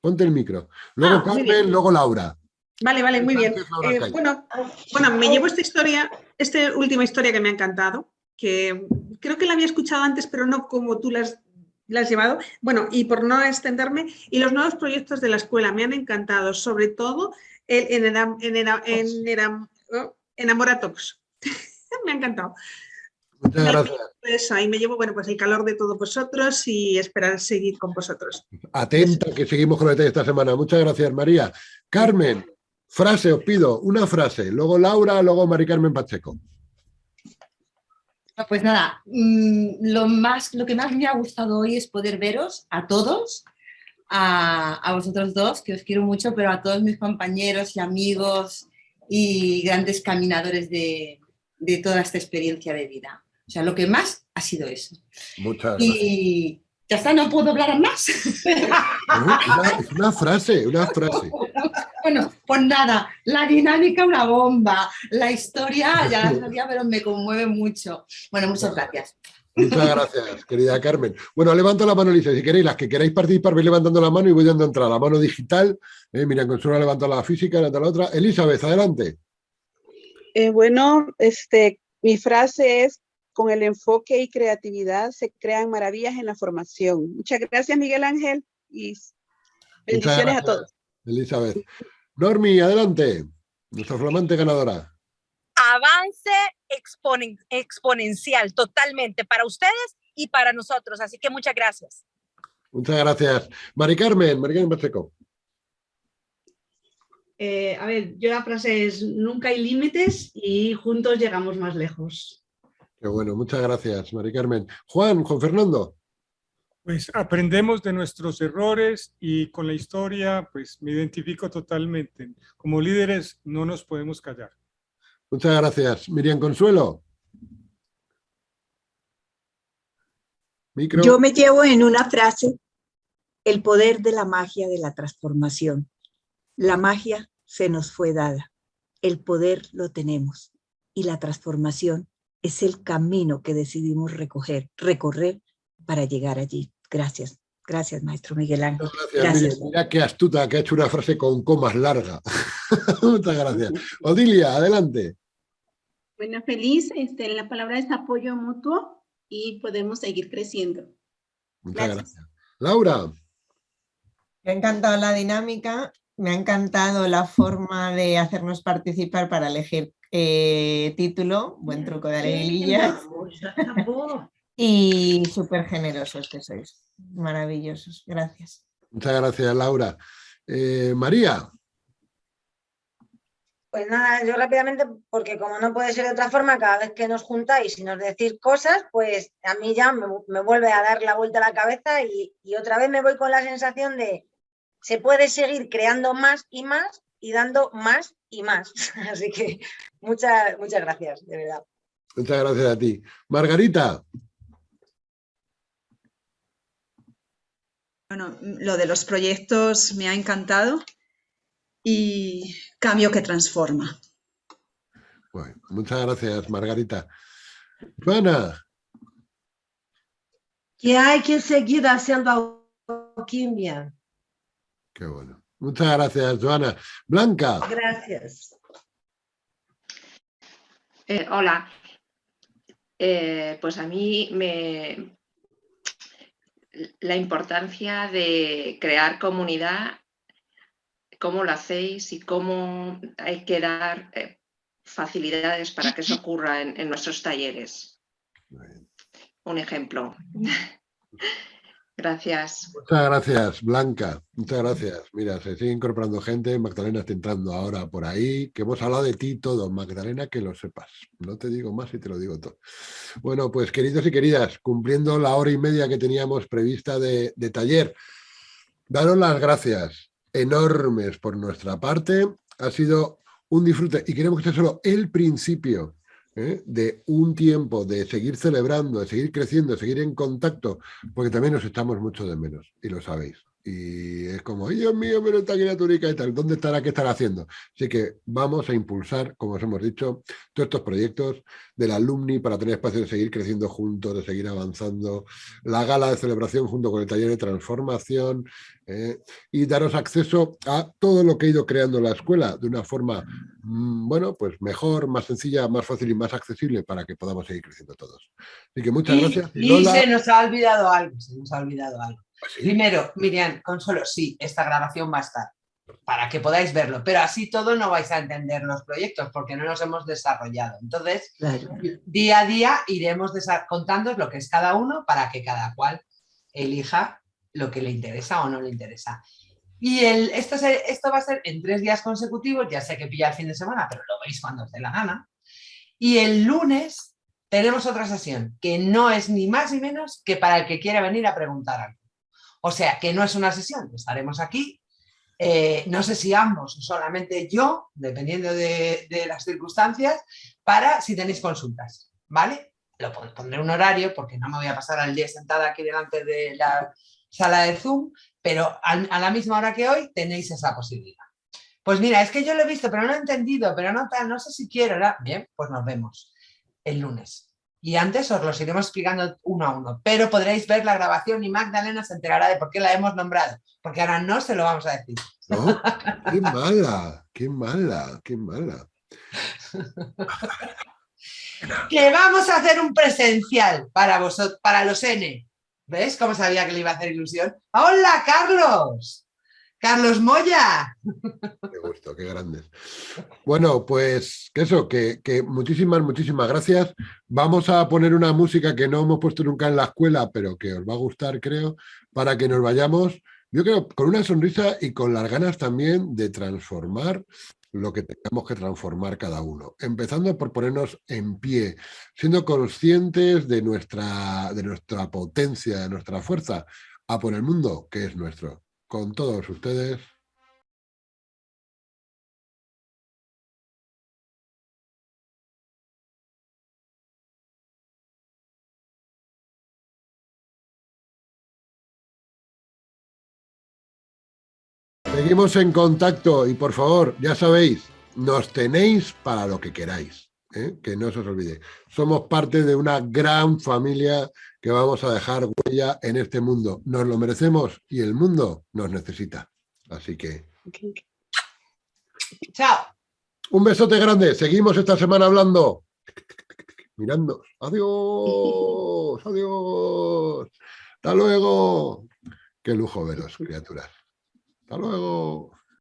Ponte el micro. Luego Ah, Carmen, luego Laura. Vale, vale, muy bien. Eh, bueno, bueno, me llevo esta historia, esta última historia que me ha encantado, que creo que la había escuchado antes, pero no como tú la has, la has llevado. Bueno, y por no extenderme, y los nuevos proyectos de la escuela me han encantado, sobre todo el en, en, enam- en enam- Enamoratox. me ha encantado. Muchas gracias. Pues ahí me llevo, bueno, pues el calor de todos vosotros y esperar seguir con vosotros. Atenta, que seguimos con detalle esta semana. Muchas gracias, María. Carmen, frase, os pido, una frase. Luego Laura, luego Mari Carmen Pacheco. No, Pues nada, mm, lo, más, lo que más me ha gustado hoy es poder veros a todos, a, a vosotros dos, que os quiero mucho, pero a todos mis compañeros y amigos y grandes caminadores de, de toda esta experiencia de vida. O sea, lo que más ha sido eso. Muchas gracias. Y ya está, no puedo hablar más. Una, una frase, una frase. Bueno, pues nada, la dinámica una bomba, la historia ya la sabía, pero me conmueve mucho. Bueno, muchas gracias. Muchas gracias, querida Carmen. Bueno, levanto la mano, Elisa, si queréis, las que queráis participar, vais levantando la mano y voy dando entrada. La mano digital, eh, mira, Consuelo levanta la física, levanta la otra. Elizabeth, adelante. Eh, bueno, este, mi frase es, con el enfoque y creatividad se crean maravillas en la formación. Muchas gracias, Miguel Ángel, y bendiciones a todos. Elizabeth. Normi, adelante. Nuestra flamante ganadora. Avance exponen- exponencial totalmente para ustedes y para nosotros. Así que muchas gracias. Muchas gracias. Mari Carmen, Mari Carmen Pacheco. Eh, a ver, yo la frase es nunca hay límites y juntos llegamos más lejos. Qué bueno, muchas gracias, Mari Carmen. Juan, Juan Fernando. Pues aprendemos de nuestros errores y con la historia pues me identifico totalmente. Como líderes no nos podemos callar. Muchas gracias. Miriam Consuelo. Micro. Yo me llevo en una frase el poder de la magia de la transformación. La magia se nos fue dada, el poder lo tenemos y la transformación es el camino que decidimos recoger, recorrer para llegar allí. Gracias, gracias maestro Miguel Ángel. Gracias, Gracias. Mira qué astuta, que ha hecho una frase con comas larga. Muchas gracias. Odilia, adelante. Bueno, feliz. Este, la palabra es apoyo mutuo y podemos seguir creciendo. Muchas Gracias. gracias. Laura. Me ha encantado la dinámica, me ha encantado la forma de hacernos participar para elegir eh, título, buen truco de alegría. Y súper generosos que sois, maravillosos, gracias. Muchas gracias, Laura. Eh, María. Pues nada, yo rápidamente, porque como no puede ser de otra forma, cada vez que nos juntáis y nos decís cosas, pues a mí ya me, me vuelve a dar la vuelta a la cabeza y, y otra vez me voy con la sensación de se puede seguir creando más y más y dando más y más. Así que muchas, muchas gracias, de verdad. Muchas gracias a ti. Margarita. Bueno, lo de los proyectos me ha encantado y cambio que transforma. Bueno, muchas gracias, Margarita. Joana. Que hay que seguir haciendo alquimia. Qué bueno. Muchas gracias, Joana. Blanca. Gracias. Eh, hola. Eh, pues a mí me... La importancia de crear comunidad, cómo lo hacéis y cómo hay que dar eh, facilidades para que eso ocurra en, en nuestros talleres. Un ejemplo. Gracias. Muchas gracias, Blanca. Muchas gracias. Mira, se sigue incorporando gente. Magdalena está entrando ahora por ahí. Que hemos hablado de ti todo. Magdalena, que lo sepas. No te digo más y te lo digo todo. Bueno, pues queridos y queridas, cumpliendo la hora y media que teníamos prevista de, de taller, daros las gracias enormes por nuestra parte. Ha sido un disfrute y queremos que sea solo el principio ¿eh? de un tiempo de seguir celebrando, de seguir creciendo, de seguir en contacto, porque también nos estamos mucho de menos, y lo sabéis. Y es como, Dios mío, pero esta criaturica y tal, ¿dónde estará? ¿Qué estará haciendo? Así que vamos a impulsar, como os hemos dicho, todos estos proyectos del alumni para tener espacio de seguir creciendo juntos, de seguir avanzando, la gala de celebración junto con el taller de transformación ¿eh? y daros acceso a todo lo que he ido creando la escuela de una forma, mm, bueno, pues mejor, más sencilla, más fácil y más accesible para que podamos seguir creciendo todos. Así que muchas Y, gracias. y se nos ha olvidado algo, se nos ha olvidado algo. Primero, Miriam, Consuelo, sí, esta grabación va a estar para que podáis verlo, pero así todo no vais a entender los proyectos porque no los hemos desarrollado. Entonces, día a día iremos contando lo que es cada uno para que cada cual elija lo que le interesa o no le interesa. Y el, esto, se- esto va a ser en tres días consecutivos, ya sé que pilla el fin de semana, pero lo veis cuando os dé la gana. Y el lunes tenemos otra sesión, que no es ni más ni menos que para el que quiera venir a preguntar algo. O sea, que no es una sesión, estaremos aquí, eh, no sé si ambos o solamente yo, dependiendo de, las circunstancias, para si tenéis consultas, ¿vale? Lo pon- pondré un horario porque no me voy a pasar al día sentada aquí delante de la sala de Zoom, pero a la misma hora que hoy tenéis esa posibilidad. Pues mira, es que yo lo he visto, pero no he entendido, pero no no sé si quiero. Bien, pues nos vemos el lunes. Y antes os los iremos explicando uno a uno, pero podréis ver la grabación y Magdalena se enterará de por qué la hemos nombrado, porque ahora no se lo vamos a decir. ¿No? Qué mala, qué mala, qué mala. Que vamos a hacer un presencial para vosotros, para los N. ¿Ves cómo sabía que le iba a hacer ilusión? ¡Hola, Carlos! ¡Carlos Moya! Qué gusto, qué grandes. Bueno, pues que eso, que, muchísimas, muchísimas gracias. Vamos a poner una música que no hemos puesto nunca en la escuela, pero que os va a gustar, creo, para que nos vayamos, yo creo, con una sonrisa y con las ganas también de transformar lo que tengamos que transformar cada uno. Empezando por ponernos en pie, siendo conscientes de nuestra, de nuestra potencia, de nuestra fuerza, a por el mundo que es nuestro. Con todos ustedes, Seguimos en contacto y por favor, ya sabéis, nos tenéis para lo que queráis, ¿eh? que no se os olvide. Somos parte de una gran familia que vamos a dejar huella en este mundo. Nos lo merecemos y el mundo nos necesita. Así que Chao. un besote grande. Seguimos esta semana hablando. Mirando. Adiós. Adiós. Hasta luego. Qué lujo veros, criaturas. Hasta luego.